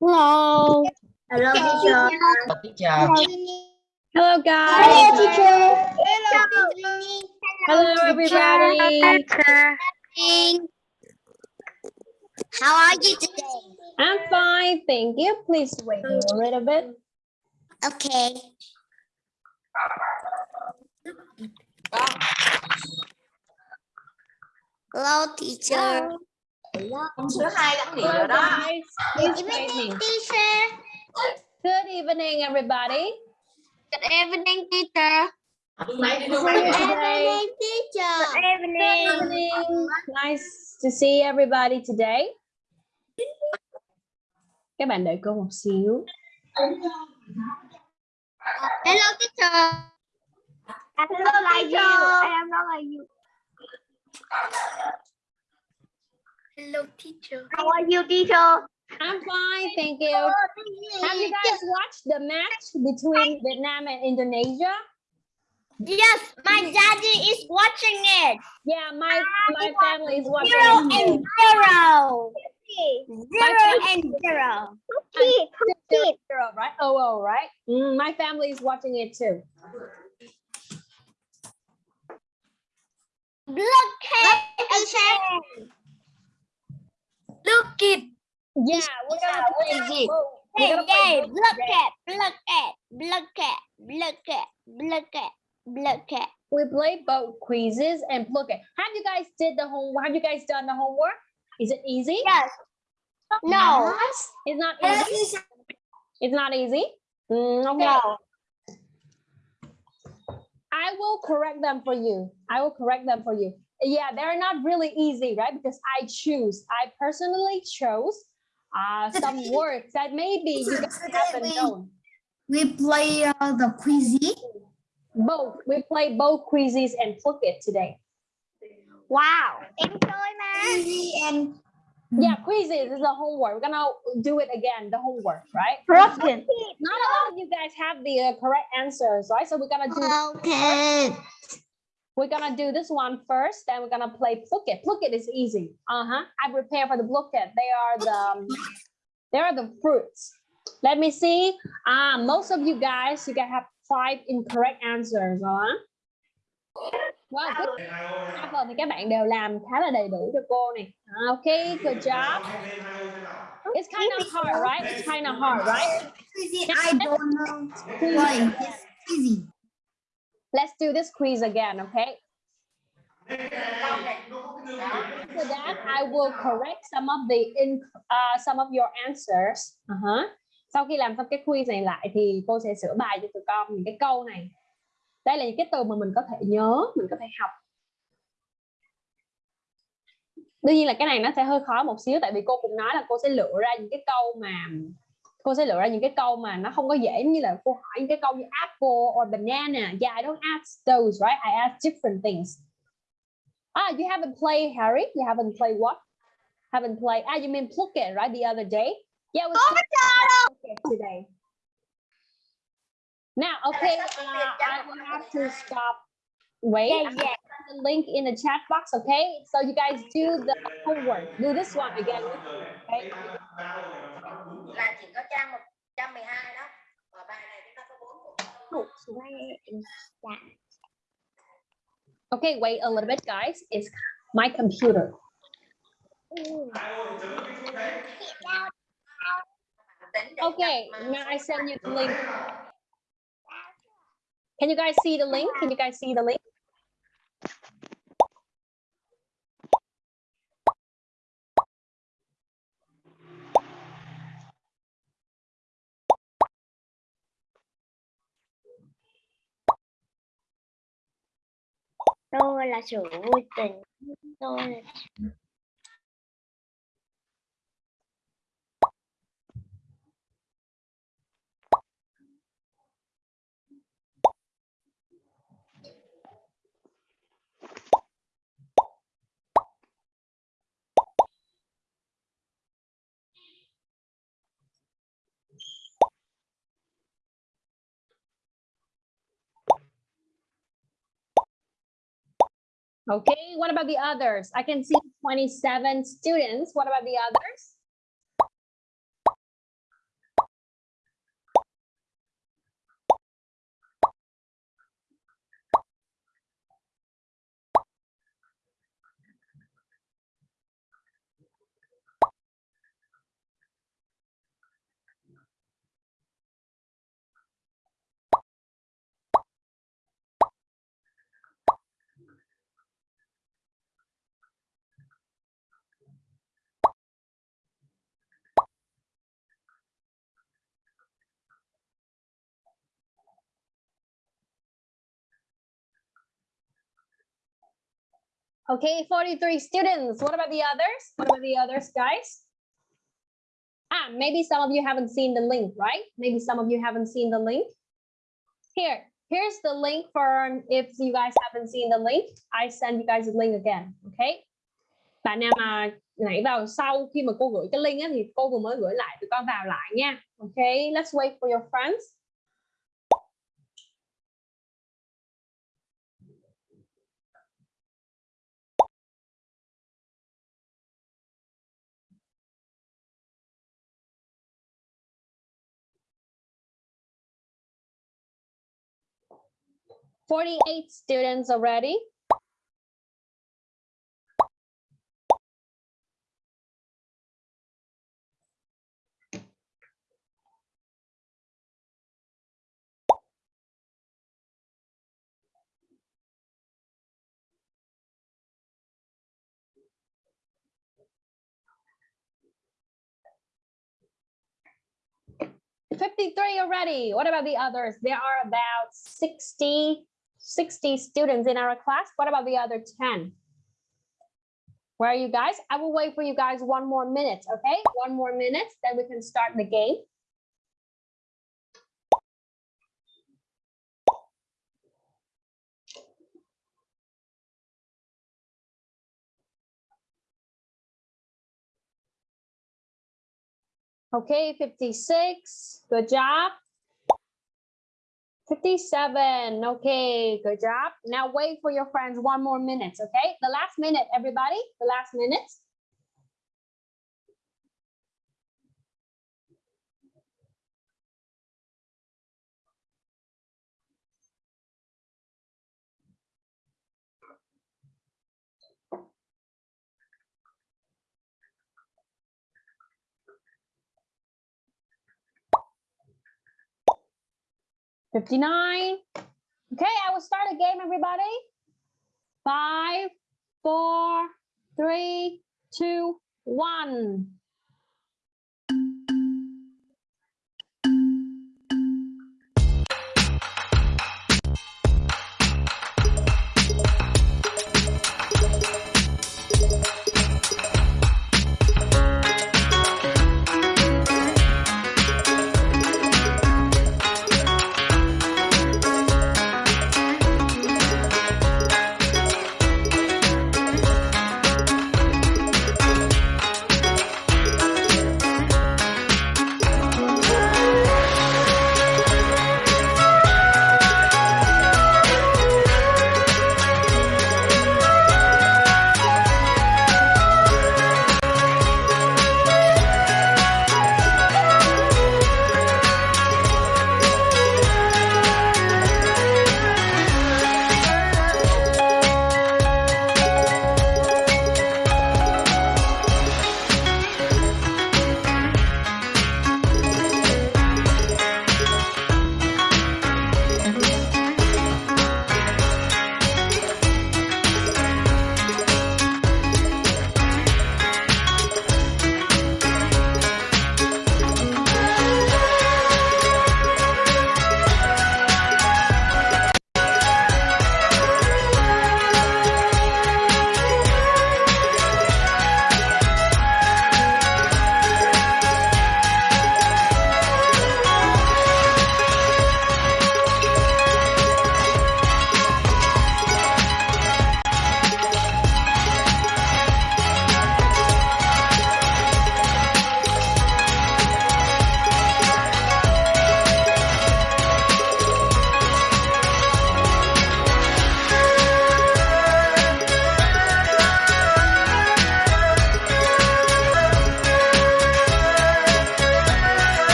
Hello. Hello teacher. Hello, teacher. Hello, guys. Hello teacher. Hello, teacher. Hello, everybody. How are you today? I'm fine, thank you. Please wait a little bit. Okay. Hello teacher. Con số 2 đã nghỉ Hello, rồi đó. wait me. teacher. Good evening, everybody. Good evening teacher. Good evening. teacher. Good Good evening. Nice to see everybody today. Các bạn đợi cô một xíu. Hello teacher. Hello like you. I am not like you. Hello teacher. How are you teacher? I'm fine, thank you. Have you guys watched the match between Vietnam and Indonesia? Yes, my daddy is watching it. Yeah, my my family is watching Zero it and too. zero. Zero family- and zero. Zero, zero, right? Oh, oh, right. Mm, my family is watching it too. Look at it. Look it. Yeah, we're gonna play Hey, both. We're Hey, play hey, look at, look at, look at, look at, look at, look at. We play both quizzes and look at. Have you guys did the homework? Have you guys done the homework? Is it easy? Yes. No. It's not easy. It's not easy. Mm, okay. No. I will correct them for you. I will correct them for you. Yeah, they're not really easy, right? Because I choose. I personally chose uh, some words that maybe you guys haven't known. We play uh, the quizy. Both. We play both quizzes and look it today. Wow. Enjoy, man. And Yeah, quizzes is the homework. We're gonna do it again, the homework, right? Broken. Not a lot of you guys have the uh, correct answers, right? So we're gonna do okay. We're gonna do this one first, then we're gonna play Phuket. Phuket is easy. Uh-huh. I prepare for the Phuket. They are the um, they are the fruits. Let me see. Ah, most of you guys, you guys have five incorrect answers, huh? Wow, good. Vâng, thì các bạn đều làm khá là đầy đủ cho cô này. Okay, good job. It's kind of hard, right? It's kind of hard, right? I don't know why it's easy. Let's do this quiz again, okay? After that, I will correct some of the in uh, some of your answers. Uh-huh. Sau khi làm xong cái quiz này lại thì cô sẽ sửa bài cho tụi con những cái câu này. Đây là những cái từ mà mình có thể nhớ, mình có thể học. Đương nhiên là cái này nó sẽ hơi khó một xíu tại vì cô cũng nói là cô sẽ lựa ra những cái câu mà cô sẽ lựa ra những cái câu mà nó không có dễ như là cô hỏi những cái câu như apple or banana. Yeah, I don't ask those, right? I ask different things. Ah, you haven't played Harry? You haven't played what? Haven't played. Ah, you mean Phuket, right? The other day. Yeah, we played Phuket today. Now, okay, uh, I will have to stop. Wait, Yeah, yeah. the link in the chat box, okay? So you guys do the homework. Do this one again. Okay. là chỉ có trang 112 đó và bài này chúng ta có 4 Okay, wait a little bit, guys. It's my computer. Okay, now I send you the link. Can you guys see the link? Can you guys see the link? Tôi là sự vui tình. Tôi là ừ. Okay, what about the others? I can see 27 students. What about the others? Okay, 43 students. What about the others? What about the others, guys? Ah, maybe some of you haven't seen the link, right? Maybe some of you haven't seen the link. Here, here's the link for if you guys haven't seen the link. I send you guys the link again, okay? Bạn nào mà nãy vào sau khi mà cô gửi cái link á, thì cô vừa mới gửi lại tụi con vào lại nha. Okay, let's wait for your friends. Forty-eight students already. Fifty-three already. What about the others? There are about 60, 60 students in our class. What about the other 10? Where are you guys? I will wait for you guys one more minute, okay? One more minute, then we can start the game. Okay, 56. Good job. 57. Okay, good job. Now wait for your friends one more minute, okay? The last minute, everybody. The last minute. Fifty-nine. Okay, I will start a game, everybody. Five, four, three, two, one.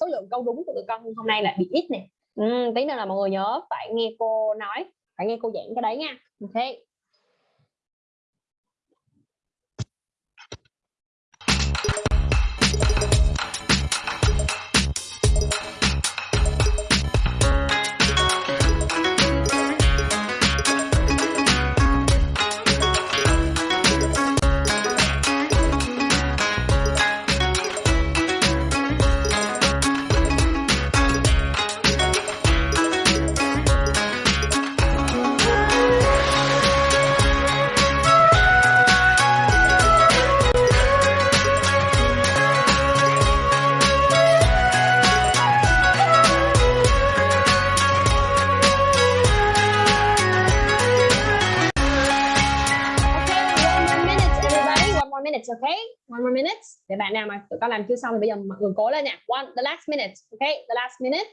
Số lượng câu đúng của tụi con hôm nay là bị ít nè. Ừ, tí nữa là mọi người nhớ phải nghe cô nói, phải nghe cô giảng cái đấy nha. Ok. One more minutes để bạn nào mà tụi con làm chưa xong thì bây giờ mọi người cố lên nha. one, the last minute, okay? The last minute.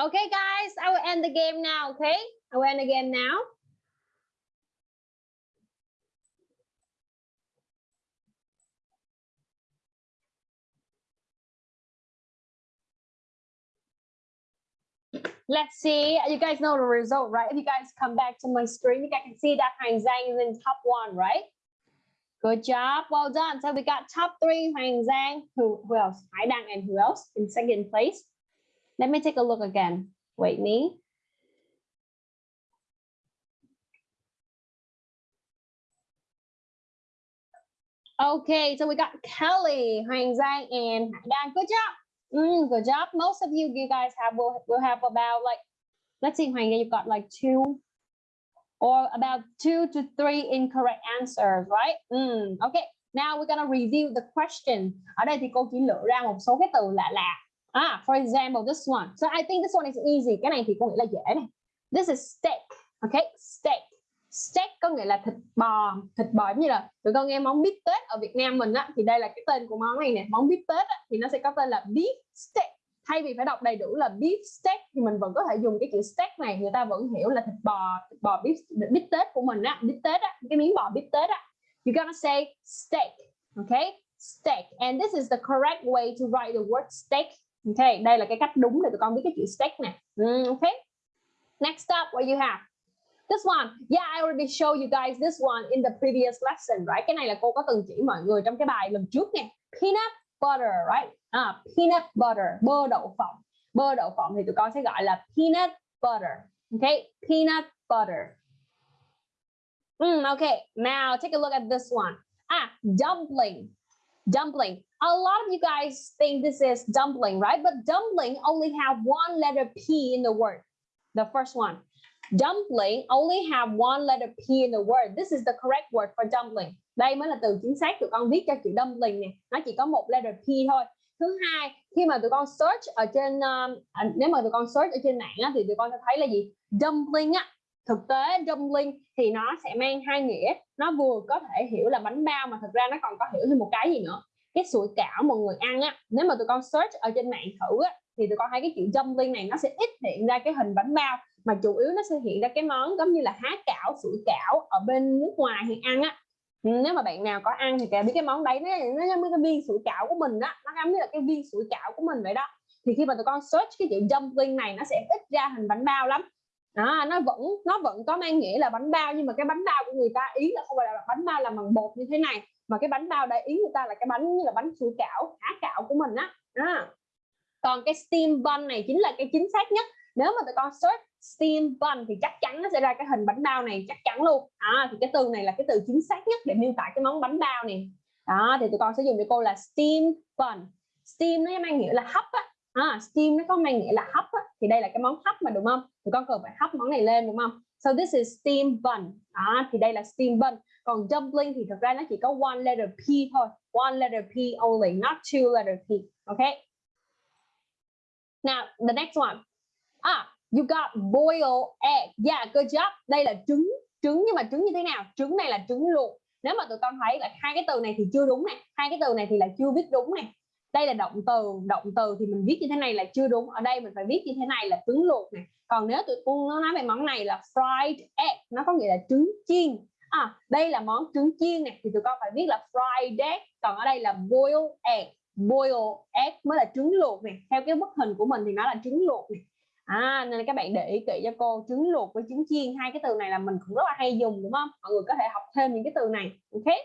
Okay, guys, I will end the game now. Okay, I will end the game now. Let's see. You guys know the result, right? If you guys come back to my screen, you guys can see that Hoàng Giang is in top one, right? Good job. Well done. So we got top three, Hoàng Giang. Who, who else? Hải Đăng and who else in second place? Let me take a look again. Wait me. Okay, so we got Kelly, Hoàng Giang, and Dan. Good job. Mm, good job. Most of you, you guys have will will have about like, let's see, Hoàng Giang, you've got like two or about two to three incorrect answers, right? Mm, okay. Now we're gonna review the question. Ở đây thì cô chỉ lựa ra một số cái từ lạ lạ. Ah, for example, this one. So I think this one is easy. Cái này thì có nghĩa là dễ này. This is steak. Okay, steak. Steak có nghĩa là thịt bò, thịt bò giống như là tụi con nghe món bít tết ở Việt Nam mình á thì đây là cái tên của món này nè, món bít tết á, thì nó sẽ có tên là beef steak. Thay vì phải đọc đầy đủ là beef steak thì mình vẫn có thể dùng cái chữ steak này, người ta vẫn hiểu là thịt bò, thịt bò beef bít tết của mình á, bít tết á, cái miếng bò bít tết á. You're gonna say steak, okay? Steak. And this is the correct way to write the word steak OK, đây là cái cách đúng để tụi con biết cái chữ steak nè. Mm. Next up, what you have? This one. Yeah, I already show you guys this one in the previous lesson, right? Cái này là cô có từng chỉ mọi người trong cái bài lần trước nè. Peanut butter, right? À, peanut butter, bơ đậu phộng. Bơ đậu phộng thì tụi con sẽ gọi là peanut butter. OK, peanut butter. Mm, okay, now take a look at this one. Ah, dumpling. Dumpling. A lot of you guys think this is dumpling, right? But dumpling only have one letter P in the word. The first one. Dumpling only have one letter P in the word. This is the correct word for dumpling. Đây mới là từ chính xác tụi con viết cho chữ dumpling nè. Nó chỉ có một letter P thôi. Thứ hai, khi mà tụi con search ở trên um, à, nếu mà tụi con search ở trên mạng á, thì tụi con sẽ thấy là gì? Dumpling á. Thực tế dumpling thì nó sẽ mang hai nghĩa. Nó vừa có thể hiểu là bánh bao mà thực ra nó còn có hiểu thêm một cái gì nữa. Cái sủi cảo mọi người ăn á, nếu mà tụi con search ở trên mạng thử á, thì tụi con thấy cái chữ dumpling này nó sẽ ít hiện ra cái hình bánh bao, mà chủ yếu nó sẽ hiện ra cái món giống như là há cảo, sủi cảo ở bên nước ngoài thì ăn á. Ừ, nếu mà bạn nào có ăn thì cả biết cái món đấy, nó nó giống như cái viên sủi cảo của mình á, nó giống như là cái viên sủi cảo của mình vậy đó. Thì khi mà tụi con search cái chữ dumpling này, nó sẽ ít ra hình bánh bao lắm đó, nó vẫn nó vẫn có mang nghĩa là bánh bao nhưng mà cái bánh bao của người ta ý là không phải là bánh bao làm bằng bột như thế này mà cái bánh bao đại ý người ta là cái bánh như là bánh sủi cảo há cạo của mình á. Đó. còn cái steam bun này chính là cái chính xác nhất. Nếu mà tụi con search steam bun thì chắc chắn nó sẽ ra cái hình bánh bao này chắc chắn luôn. À, thì cái từ này là cái từ chính xác nhất để miêu tả cái món bánh bao này. Đó thì tụi con sẽ dùng cho cô là steam bun. Steam nó mang nghĩa là hấp á à, steam nó có mang nghĩa là hấp á thì đây là cái món hấp mà đúng không? Tụi con cần phải hấp món này lên đúng không? So this is steam bun. Đó thì đây là steam bun. Còn dumpling thì thực ra nó chỉ có one letter P thôi. One letter P only not two letter P. Okay now the next one. Ah you got boiled egg. Yeah good job. Đây là trứng. Trứng nhưng mà trứng như thế nào? Trứng này là trứng luộc. Nếu mà tụi con thấy là hai cái từ này thì chưa đúng này. Hai cái từ này thì là chưa viết đúng này đây là động từ động từ thì mình viết như thế này là chưa đúng. Ở đây mình phải viết như thế này là trứng luộc này. Còn nếu tụi con nó nói về món này là fried egg, nó có nghĩa là trứng chiên. À đây là món trứng chiên này, thì tụi con phải viết là fried egg. Còn ở đây là boiled egg. Boiled egg mới là trứng luộc này. Theo cái bức hình của mình thì nó là trứng luộc này. À nên các bạn để ý kỹ cho cô, trứng luộc với trứng chiên. Hai cái từ này là mình cũng rất là hay dùng, đúng không? Mọi người có thể học thêm những cái từ này, ok?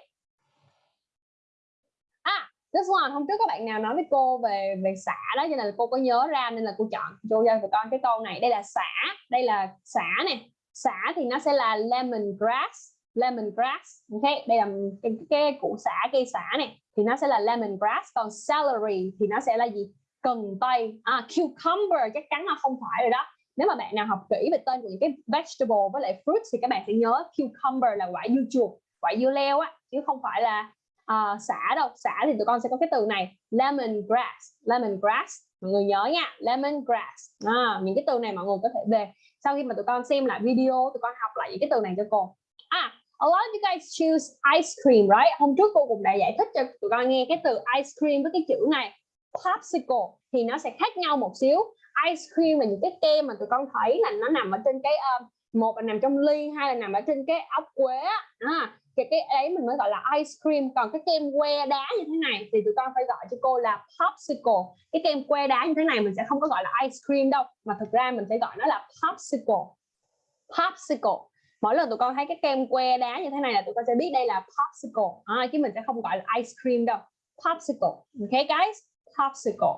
This one hôm trước các bạn nào nói với cô về về xả đó cho nên là cô có nhớ ra nên là cô chọn cho cho tụi con cái câu này. Đây là xả đây là xả này xả thì nó sẽ là lemon grass lemon grass ok? Đây là cái, cái củ xả cây xả này. Thì nó sẽ là lemon grass. Còn celery thì nó sẽ là gì? Cần tây. À, cucumber chắc chắn là không phải rồi đó. Nếu mà bạn nào học kỹ về tên của những cái vegetable với lại fruit thì các bạn sẽ nhớ cucumber là quả dưa chuột quả dưa leo á chứ không phải là uh, xả đâu xả thì tụi con sẽ có cái từ này lemon grass lemon grass mọi người nhớ nha lemon grass. À, những cái từ này mọi người có thể về. Sau khi mà tụi con xem lại video tụi con học lại những cái từ này cho cô. À a lot of you guys choose ice cream right? Hôm trước cô cũng đã giải thích cho tụi con nghe cái từ ice cream với cái chữ này. Popsicle thì nó sẽ khác nhau một xíu. Ice cream là những cái kem mà tụi con thấy là nó nằm ở trên cái uh, một là nằm trong ly hai là nằm ở trên cái ốc quế à, cái cái ấy mình mới gọi là ice cream. Còn cái kem que đá như thế này thì tụi con phải gọi cho cô là popsicle. Cái kem que đá như thế này mình sẽ không có gọi là ice cream đâu mà thực ra mình sẽ gọi nó là popsicle. Popsicle. Mỗi lần tụi con thấy cái kem que đá như thế này là tụi con sẽ biết đây là popsicle. À, chứ mình sẽ không gọi là ice cream đâu. Popsicle. Okay guys? Popsicle.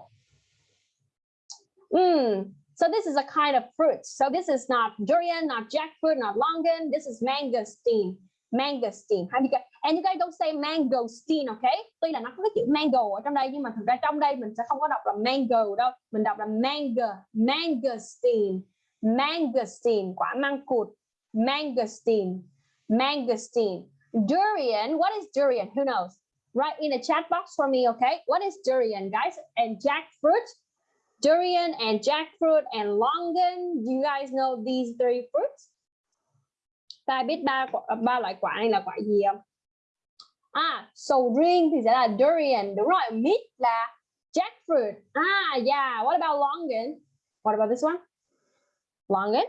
Mm. So this is a kind of fruit. So this is not durian, not jackfruit, not longan. This is mangosteen. Mangosteen. hay and you guys don't say mangosteen, okay? Tuy là nó có cái chữ mango ở trong đây nhưng mà thực ra trong đây mình sẽ không có đọc là mango đâu. Mình đọc là mango, mangosteen, mangosteen, quả măng cụt, mangosteen, mangosteen. Durian, what is durian? Who knows? Write in the chat box for me, okay? What is durian, guys? And jackfruit? durian and jackfruit and longan. Do you guys know these three fruits? Ta biết ba à, ba loại quả này là quả gì không? À, sầu riêng thì sẽ là durian, đúng rồi. Mít là jackfruit. Ah, yeah. What about longan? What about this one? Longan?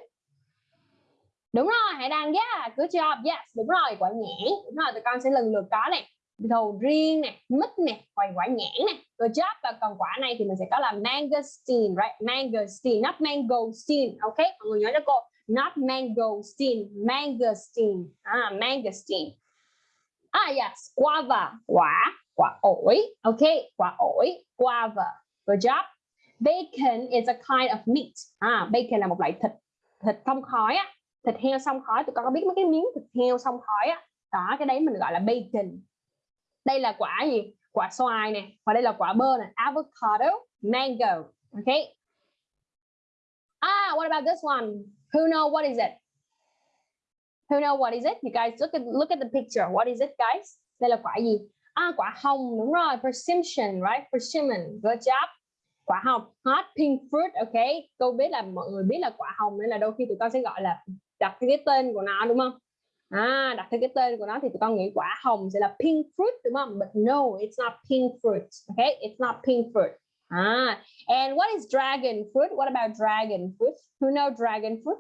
Đúng rồi, hãy đăng yeah, good job. Yes, đúng rồi, quả nhãn. Đúng rồi, tụi con sẽ lần lượt có này sầu riêng này, mít này, hoặc quả nhãn này, good job và còn quả này thì mình sẽ có là mangosteen right mangosteen not mangosteen ok mọi người nhớ cho cô not mangosteen mangosteen. Ah mangosteen. Ah yes guava. Quả quả ổi okay, quả ổi guava. Good job. Bacon is a kind of meat. Ah bacon là một loại thịt thịt thông khói á. Thịt heo xong khói tụi con có biết mấy cái miếng thịt heo xong khói á? Đó cái đấy mình gọi là bacon. Đây là quả gì? Quả xoài nè và đây là quả bơ nè. Avocado mango. Okay. Ah what about this one? Who know what is it? Who know what is it? You guys, look at look at the picture. What is it, guys? Đây là quả gì? À quả hồng. Đúng rồi, persimmon, right? Persimmon. Good job. Quả hồng. Hot pink fruit, okay. Tôi biết là mọi người biết là quả hồng nên là đôi khi tụi con sẽ gọi là đặt cái tên của nó, đúng không? À đặt theo cái tên của nó thì tụi con nghĩ quả hồng sẽ là pink fruit, đúng không? But no, it's not pink fruit, okay? It's not pink fruit. Ah and what is dragon fruit? What about dragon fruit? Who know dragon fruit?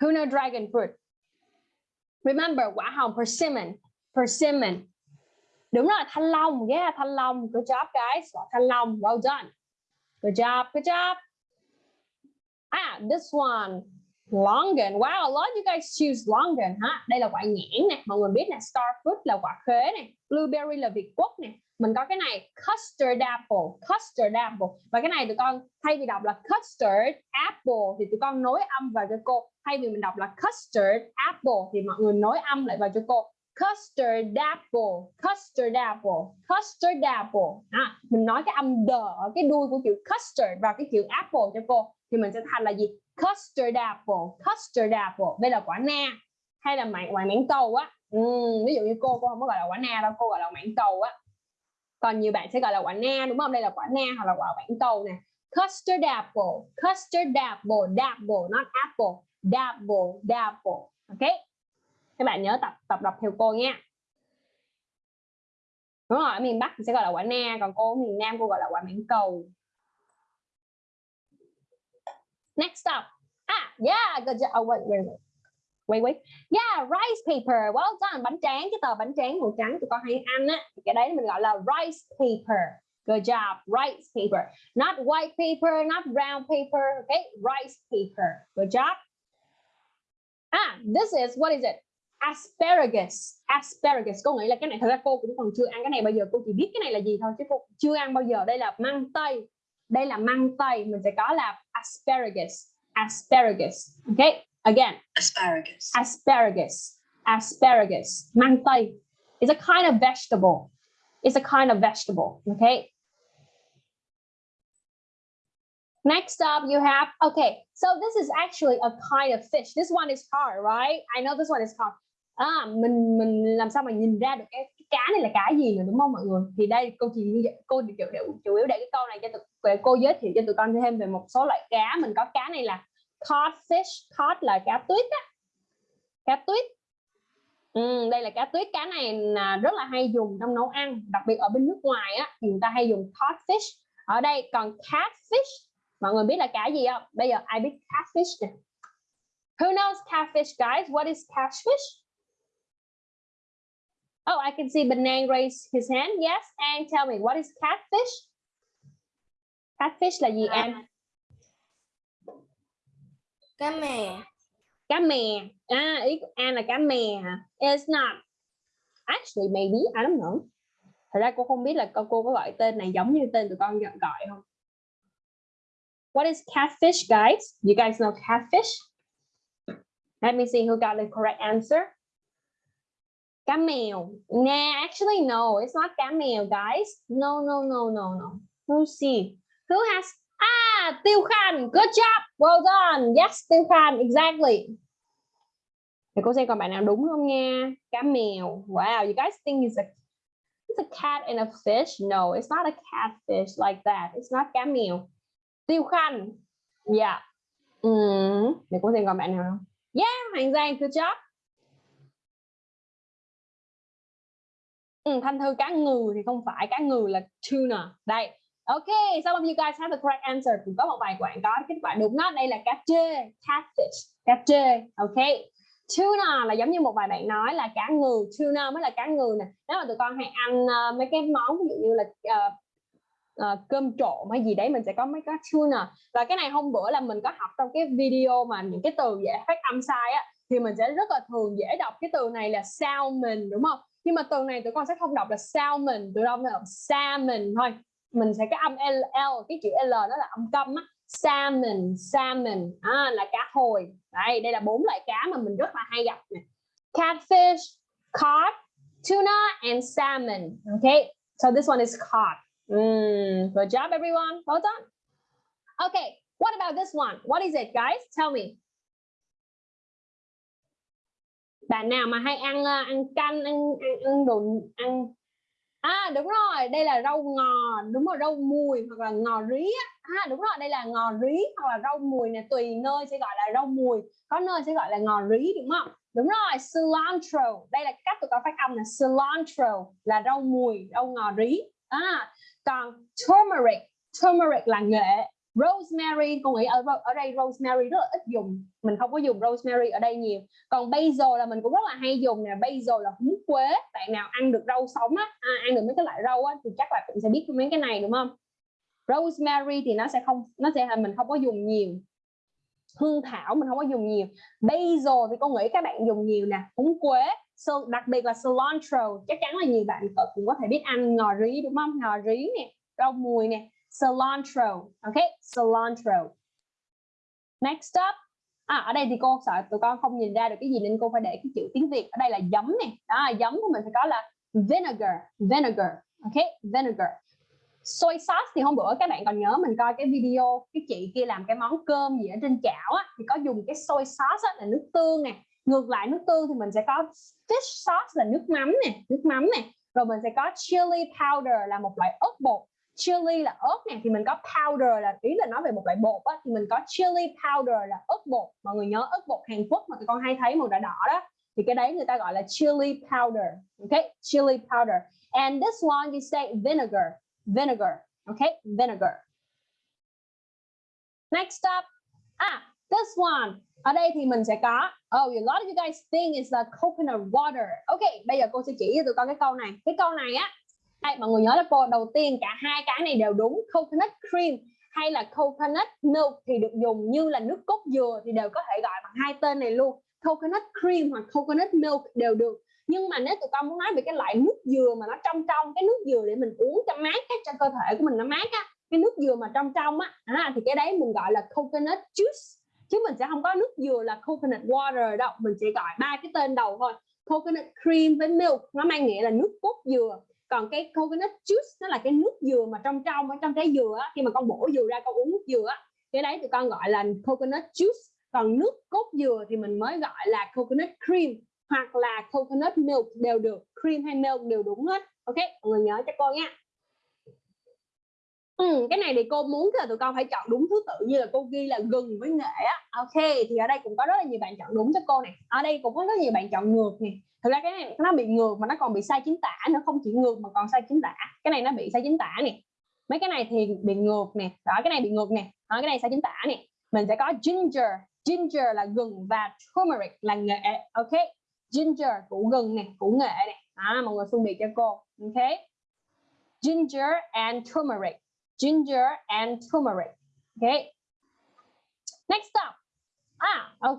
Who know dragon fruit? Remember quả hồng persimmon persimmon. Đúng rồi thanh long yeah thanh long good job guys. Thanh long well done. Good job good job. Ah, this one. Longan. Wow, a lot of you guys choose longan ha. Đây là quả nhãn nè, mọi người biết nè, star fruit là quả khế nè, blueberry là Việt Quốc nè. Mình có cái này custard apple, custard apple. Và cái này tụi con thay vì đọc là custard apple thì tụi con nối âm vào cho cô. Thay vì mình đọc là custard apple thì mọi người nối âm lại vào cho cô. Custard apple, custard apple, custard apple. À, mình nói cái âm đờ ở cái đuôi của chữ custard vào cái chữ apple cho cô thì mình sẽ thành là gì custard apple custard apple. Đây là quả na hay là mạng quả mảng cầu á. Ừ, ví dụ như cô cô không có gọi là quả na đâu cô gọi là mảng cầu á. Còn nhiều bạn sẽ gọi là quả na đúng không? Đây là quả na hoặc là quả mảng cầu nè. Custard apple custard apple apple not apple. Apple apple ok? Các bạn nhớ tập tập đọc theo cô nha. Đúng rồi ở miền Bắc thì sẽ gọi là quả na còn cô ở miền Nam cô gọi là quả mảng cầu. Next up. Ah, yeah, good job. Oh, wait, wait, wait. Wait, wait. Yeah, rice paper. Well done. Bánh tráng, cái tờ bánh tráng màu trắng tụi con hay ăn á. Cái đấy mình gọi là rice paper. Good job. Rice paper. Not white paper, not brown paper. Okay, rice paper. Good job. Ah, this is, what is it? asparagus asparagus cô nghĩ là cái này thật ra cô cũng còn chưa ăn cái này bao giờ cô chỉ biết cái này là gì thôi chứ cô chưa ăn bao giờ đây là măng tây đây là măng tây mình sẽ có là asparagus asparagus okay again Asparagus. asparagus asparagus măng tây is a kind of vegetable it's a kind of vegetable okay Next up, you have, okay, so this is actually a kind of fish. This one is hard, right? I know this one is hard. À, mình mình làm sao mà nhìn ra được cái, cái cá này là cá gì nữa đúng không mọi người? Thì đây cô chỉ cô chủ, chủ, chủ yếu để cái câu này cho tụi cô giới thiệu cho tụi con thêm về một số loại cá. Mình có cá này là codfish, cod là cá tuyết á. Cá tuyết. Ừ, đây là cá tuyết, cá này là rất là hay dùng trong nấu ăn, đặc biệt ở bên nước ngoài á thì người ta hay dùng codfish. Ở đây còn catfish Mọi người biết là cá gì không? Bây giờ ai biết catfish nè? Who knows catfish, guys? What is catfish? Oh, I can see Benang raise his hand. Yes, and tell me, what is catfish? Catfish là gì em? Cá mè. Cá mè. À, ý của An là cá mè? It's not. Actually, maybe, I don't know. Thật ra cô không biết là cô, cô có gọi tên này giống như tên tụi con gọi không? What is catfish, guys? You guys know catfish? Let me see who got the correct answer. Cá mèo. Nah, actually, no, it's not cá mèo, guys. No, no, no, no, no. Who see? Who has? Ah, Tiêu Khan. Good job. Well done. Yes, Tiêu Khan. Exactly. Để cô xem còn bạn nào đúng không nha. Cá mèo. Wow, you guys think it's a it's a cat and a fish? No, it's not a catfish like that. It's not cá mèo. Tiêu khan yeah Ừ. Để cô xem còn bạn nào không? Yeah, Hoàng Giang, good job. Ừ, Thanh Thư cá ngừ thì không phải, cá ngừ là tuna. Đây. Ok, some of you guys have the correct answer. Cũng có một vài bạn có kết quả đúng đó. Đây là cá trê, catfish, cá trê. Ok. Tuna là giống như một vài bạn nói là cá ngừ, tuna mới là cá ngừ nè. Nếu mà tụi con hay ăn uh, mấy cái món ví dụ như là uh, uh, cơm trộn hay gì đấy mình sẽ có mấy cái tuna và cái này hôm bữa là mình có học trong cái video mà những cái từ dễ phát âm sai á thì mình sẽ rất là thường dễ đọc cái từ này là salmon đúng không nhưng mà từ này tụi con sẽ không đọc là salmon tụi con đọc salmon thôi mình sẽ cái âm L, L cái chữ L nó là âm câm á salmon salmon à, là cá hồi đây đây là bốn loại cá mà mình rất là hay gặp nè catfish cod tuna and salmon okay so this one is cod Mm, good job, everyone. Well done. Okay, what about this one? What is it, guys? Tell me. Bạn nào mà hay ăn ờ, ăn canh, ăn ăn, ăn đồ ăn À đúng rồi, đây là rau ngò, đúng rồi, rau mùi hoặc là ngò rí á. À đúng rồi, đây là ngò rí hoặc là rau mùi này tùy nơi sẽ gọi là rau mùi, có nơi sẽ gọi là ngò rí đúng không? Đúng rồi, cilantro. Đây là cách tụi con phát âm là cilantro là rau mùi, rau ngò rí. À, còn turmeric turmeric là nghệ rosemary con nghĩ ở ở đây rosemary rất là ít dùng. Mình không có dùng rosemary ở đây nhiều. Còn basil là mình cũng rất là hay dùng nè. Basil là húng quế. Bạn nào ăn được rau sống á à, ăn được mấy cái loại rau á thì chắc là cũng sẽ biết mấy cái này đúng không? Rosemary thì nó sẽ không nó sẽ là mình không có dùng nhiều. Hương thảo mình không có dùng nhiều. Basil thì con nghĩ các bạn dùng nhiều nè. Húng quế so, đặc biệt là cilantro. Chắc chắn là nhiều bạn cũng có thể biết ăn ngò rí đúng không? Ngò rí nè rau mùi nè cilantro. Ok cilantro. Next up. À, ở đây thì cô sợ tụi con không nhìn ra được cái gì nên cô phải để cái chữ tiếng việt. Ở đây là giấm nè. Đó giấm của mình phải có là vinegar vinegar. Ok vinegar. Soy sauce thì hôm bữa các bạn còn nhớ mình coi cái video cái chị kia làm cái món cơm gì ở trên chảo á thì có dùng cái soy sauce á, là nước tương nè. Ngược lại nước tương thì mình sẽ có fish sauce là nước mắm nè nước mắm nè. Rồi mình sẽ có chili powder là một loại ớt bột chili là ớt nè, thì mình có powder là, ý là nói về một loại bột á, thì mình có chili powder là ớt bột. Mọi người nhớ ớt bột Hàn Quốc mà tụi con hay thấy màu đỏ đỏ đó. Thì cái đấy người ta gọi là chili powder okay chili powder. And this one you say vinegar vinegar okay vinegar. Next up. Ah this one. Ở đây thì mình sẽ có oh a lot of you guys think is the coconut water. Ok, bây giờ cô sẽ chỉ cho tụi con cái câu này. Cái câu này á đây, mọi người nhớ là cô đầu tiên cả hai cái này đều đúng coconut cream hay là coconut milk thì được dùng như là nước cốt dừa thì đều có thể gọi bằng hai tên này luôn. Coconut cream hoặc coconut milk đều được. Nhưng mà nếu tụi con muốn nói về cái loại nước dừa mà nó trong trong cái nước dừa để mình uống cho mát á, cho cơ thể của mình nó mát á cái nước dừa mà trong trong á à, thì cái đấy mình gọi là coconut juice. Chứ mình sẽ không có nước dừa là coconut water đâu mình chỉ gọi ba cái tên đầu thôi. Coconut cream với milk nó mang nghĩa là nước cốt dừa còn cái coconut juice nó là cái nước dừa mà trong trong ở trong trái dừa á, khi mà con bổ dừa ra con uống nước dừa á, cái đấy tụi con gọi là coconut juice. Còn nước cốt dừa thì mình mới gọi là coconut cream hoặc là coconut milk đều được cream hay milk đều đúng hết. Ok mọi người nhớ cho cô nha. Ừ, cái này thì cô muốn là tụi con phải chọn đúng thứ tự như là cô ghi là gừng với nghệ á. Ok thì ở đây cũng có rất là nhiều bạn chọn đúng cho cô này. Ở đây cũng có rất nhiều bạn chọn ngược nè. Thực ra cái này nó bị ngược mà nó còn bị sai chính tả nữa không chỉ ngược mà còn sai chính tả. Cái này nó bị sai chính tả nè. Mấy cái này thì bị ngược nè. Đó cái này bị ngược nè. Đó, cái này sai chính tả nè. Mình sẽ có ginger. Ginger là gừng và turmeric là nghệ. Ok ginger củ gừng nè củ nghệ nè. À, mọi người phân biệt cho cô. Ok. Ginger and turmeric ginger and turmeric. Okay. Next up. À ok.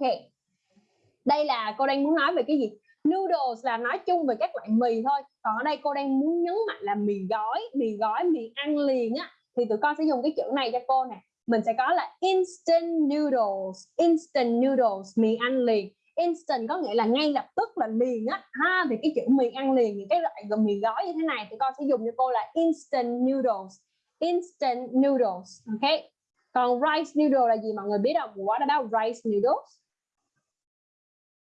Đây là cô đang muốn nói về cái gì? Noodles là nói chung về các loại mì thôi. Còn ở đây cô đang muốn nhấn mạnh là mì gói mì gói, mì ăn liền á. Thì tụi con sẽ dùng cái chữ này cho cô nè. Mình sẽ có là instant noodles instant noodles, mì ăn liền. Instant có nghĩa là ngay lập tức là liền á. Ha, thì cái chữ mì ăn liền, những cái loại mì gói như thế này thì con sẽ dùng cho cô là instant noodles instant noodles ok? Còn rice noodle là gì? Mọi người biết không? What about rice noodles?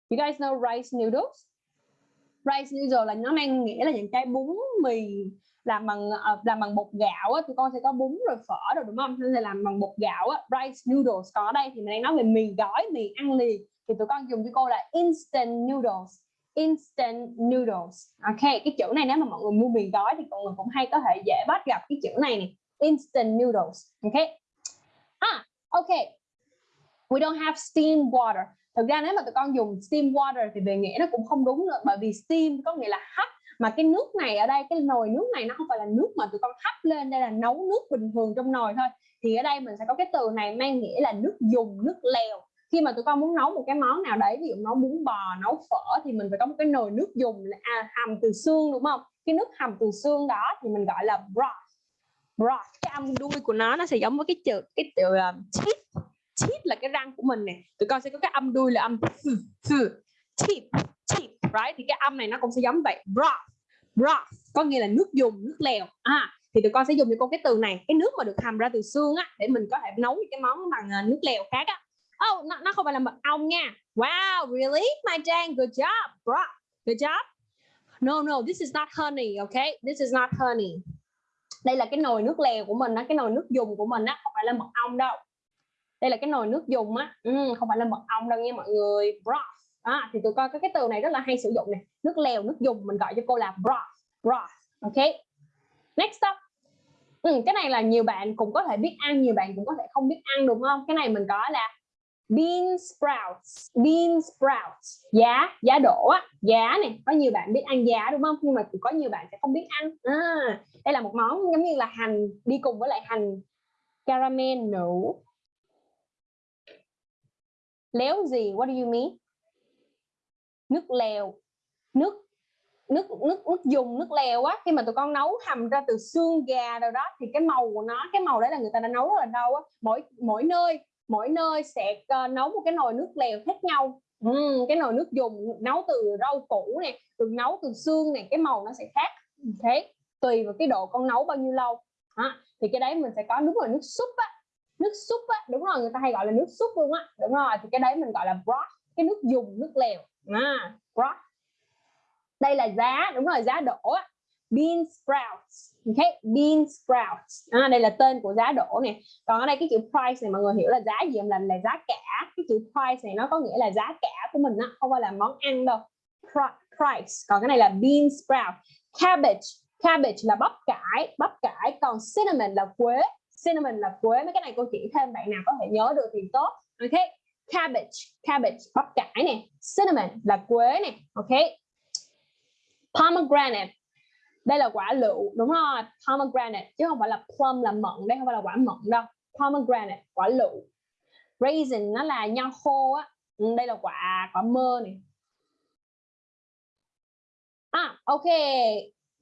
You guys know rice noodles? Rice noodle là nó mang nghĩa là những cái bún mì làm bằng ờ, làm bằng bột gạo á, thì con sẽ có bún rồi phở rồi đúng không? Nên là làm bằng bột gạo á, rice noodles còn ở đây thì mình đang nói về mì gói mì ăn liền. Thì tụi con dùng cho cô là instant noodles instant noodles. Ok cái chữ này nếu mà mọi người mua mì gói thì mọi người cũng hay có thể dễ bắt gặp cái chữ này nè. Instant noodles. Ok. Ah, ok. We don't have steam water. Thực ra nếu mà tụi con dùng steam water thì về nghĩa nó cũng không đúng nữa bởi vì steam có nghĩa là hấp. Mà cái nước này ở đây cái nồi nước này nó không phải là nước mà tụi con hấp lên đây là nấu nước bình thường trong nồi thôi. Thì ở đây mình sẽ có cái từ này mang nghĩa là nước dùng nước lèo khi mà tụi con muốn nấu một cái món nào đấy ví dụ nấu bún bò nấu phở thì mình phải có một cái nồi nước dùng à, hầm từ xương đúng không? Cái nước hầm từ xương đó thì mình gọi là broth. Broth cái âm đuôi của nó nó sẽ giống với cái chữ cái chữ uh, teeth teeth là cái răng của mình nè. Tụi con sẽ có cái âm đuôi là âm teeth teeth right? Thì cái âm này nó cũng sẽ giống vậy. Broth broth có nghĩa là nước dùng nước lèo. À thì tụi con sẽ dùng cho con cái từ này cái nước mà được hầm ra từ xương á để mình có thể nấu những cái món bằng ờ, nước lèo khác á oh nó, nó không phải là mật ong nha. Wow really? My Jane good job. Bro good job. No no this is not honey okay? This is not honey. Đây là cái nồi nước lèo của mình á cái nồi nước dùng của mình á không phải là mật ong đâu. Đây là cái nồi nước dùng á. Ừ, không phải là mật ong đâu nha mọi người. Broth à, thì tụi coi có cái từ này rất là hay sử dụng này nước lèo nước dùng mình gọi cho cô là broth broth ok next up. Ừ, cái này là nhiều bạn cũng có thể biết ăn nhiều bạn cũng có thể không biết ăn đúng không? Cái này mình có là bean sprouts. Bean sprouts. Giá giá đỗ á. Giá này có nhiều bạn biết ăn giá đúng không? Nhưng mà cũng có nhiều bạn sẽ không biết ăn. À, đây là một món giống như là hành đi cùng với lại hành caramel nấu. Léo gì? What do you mean? Nước lèo. Nước nước nước nước dùng nước lèo á. Khi mà tụi con nấu hầm ra từ xương gà rồi đó thì cái màu của nó cái màu đấy là người ta đã nấu rất là lâu á. Mỗi mỗi nơi mỗi nơi sẽ uh, nấu một cái nồi nước lèo khác nhau. Uhm, cái nồi nước dùng nấu từ rau củ nè từ nấu từ xương này cái màu nó sẽ khác. Thế tùy vào cái độ con nấu bao nhiêu lâu. À, thì cái đấy mình sẽ có đúng rồi nước súp á. Nước súp á đúng rồi người ta hay gọi là nước súp luôn á. Đúng rồi thì cái đấy mình gọi là broth cái nước dùng nước lèo. À, broth. Đây là giá đúng rồi giá đổ á bean sprouts. Ok bean sprouts. À, đây là tên của giá đỗ nè. Còn ở đây cái chữ price này mọi người hiểu là giá gì không? Là là giá cả. Cái chữ price này nó có nghĩa là giá cả của mình á không phải là món ăn đâu. Price. Còn cái này là bean sprout. Cabbage. Cabbage là bắp cải. Bắp cải. Còn cinnamon là quế. Cinnamon là quế. Mấy cái này cô chỉ thêm bạn nào có thể nhớ được thì tốt. Ok cabbage. Cabbage bắp cải nè. Cinnamon là quế nè. Ok. Pomegranate đây là quả lựu đúng rồi pomegranate chứ không phải là plum là mận đây không phải là quả mận đâu. Pomegranate quả lựu. Raisin nó là nho khô á. Ừ, đây là quả quả mơ này à ok.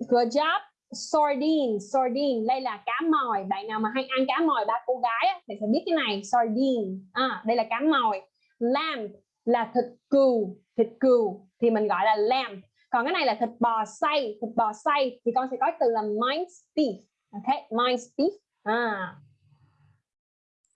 Good job. Sardine sardine. Đây là cá mòi. Bạn nào mà hay ăn cá mòi ba cô gái á, thì phải biết cái này. Sardine. À đây là cá mòi. Lamb là thịt cừu thịt cừu thì mình gọi là lamb còn cái này là thịt bò xay thịt bò xay thì con sẽ có từ là minced beef. Ok minced beef. À.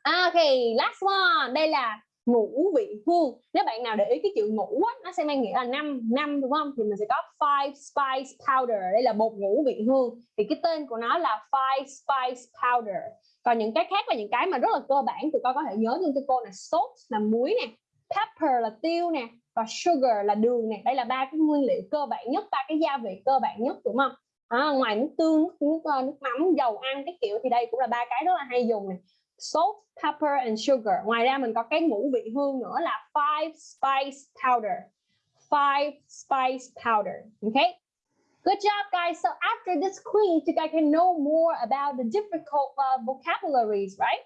à. Ok last one. Đây là ngũ vị hương. Nếu bạn nào để ý cái chữ ngũ á, nó sẽ mang nghĩa là năm năm đúng không? Thì mình sẽ có five spice powder. Đây là bột ngũ vị hương. Thì cái tên của nó là five spice powder. Còn những cái khác là những cái mà rất là cơ bản tụi con có thể nhớ luôn cho cô là salt là muối nè pepper là tiêu nè và sugar là đường này đây là ba cái nguyên liệu cơ bản nhất ba cái gia vị cơ bản nhất đúng không à, ngoài nước tương nước, nước, nước mắm dầu ăn cái kiểu thì đây cũng là ba cái rất là hay dùng này salt, pepper and sugar. Ngoài ra mình có cái ngũ vị hương nữa là five spice powder. Five spice powder. Okay? Good job, guys. So after this quiz, you guys can know more about the difficult uh, vocabularies, right?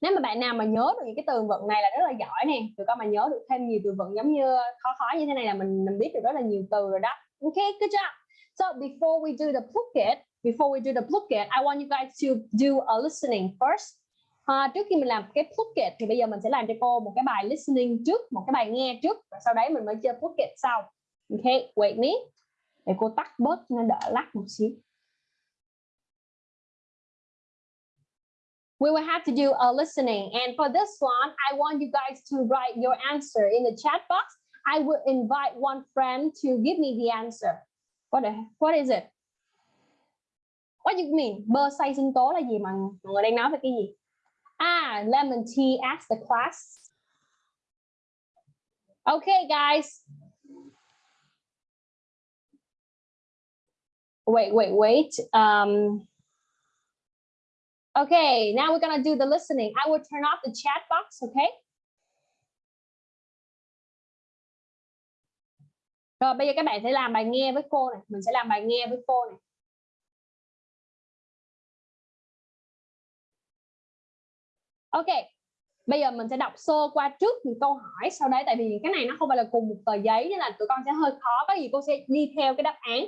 Nếu mà bạn nào mà nhớ được những cái từ vựng này là rất là giỏi nè. Tụi con mà nhớ được thêm nhiều từ vựng giống như khó khó như thế này là mình mình biết được rất là nhiều từ rồi đó. Okay, good job. So before we do the Phuket, before we do the Phuket, I want you guys to do a listening first. À, trước khi mình làm cái Phuket thì bây giờ mình sẽ làm cho cô một cái bài listening trước, một cái bài nghe trước và sau đấy mình mới chơi Phuket sau. Ok wait me. Để cô tắt bớt nó đỡ lắc một xíu. We will have to do a listening and for this one, I want you guys to write your answer in the chat box. I will invite one friend to give me the answer. What, what is it? What do you mean? Bơ xay sinh tố là gì mà mọi người đang nói về cái gì? Ah, lemon tea ask the class. Okay, guys. Wait, wait, wait. Um, okay, now we're gonna do the listening. I will turn off the chat box, okay? Rồi bây giờ các bạn sẽ làm bài nghe với cô này. Mình sẽ làm bài nghe với cô này. Ok, bây giờ mình sẽ đọc sơ qua trước những câu hỏi sau đấy tại vì cái này nó không phải là cùng một tờ giấy nên là tụi con sẽ hơi khó có gì cô sẽ đi theo cái đáp án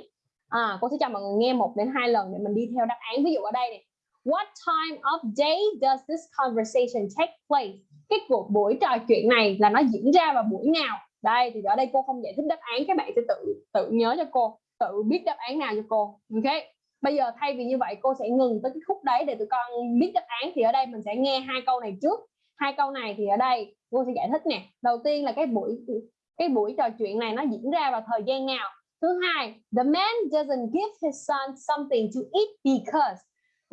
à, cô sẽ cho mọi người nghe một đến hai lần để mình đi theo đáp án ví dụ ở đây này What time of day does this conversation take place? Cái cuộc buổi trò chuyện này là nó diễn ra vào buổi nào? Đây thì ở đây cô không giải thích đáp án các bạn sẽ tự tự nhớ cho cô, tự biết đáp án nào cho cô. Ok. Bây giờ thay vì như vậy cô sẽ ngừng tới cái khúc đấy để tụi con biết đáp án thì ở đây mình sẽ nghe hai câu này trước. Hai câu này thì ở đây cô sẽ giải thích nè. Đầu tiên là cái buổi cái buổi trò chuyện này nó diễn ra vào thời gian nào? Thứ hai, the man doesn't give his son something to eat because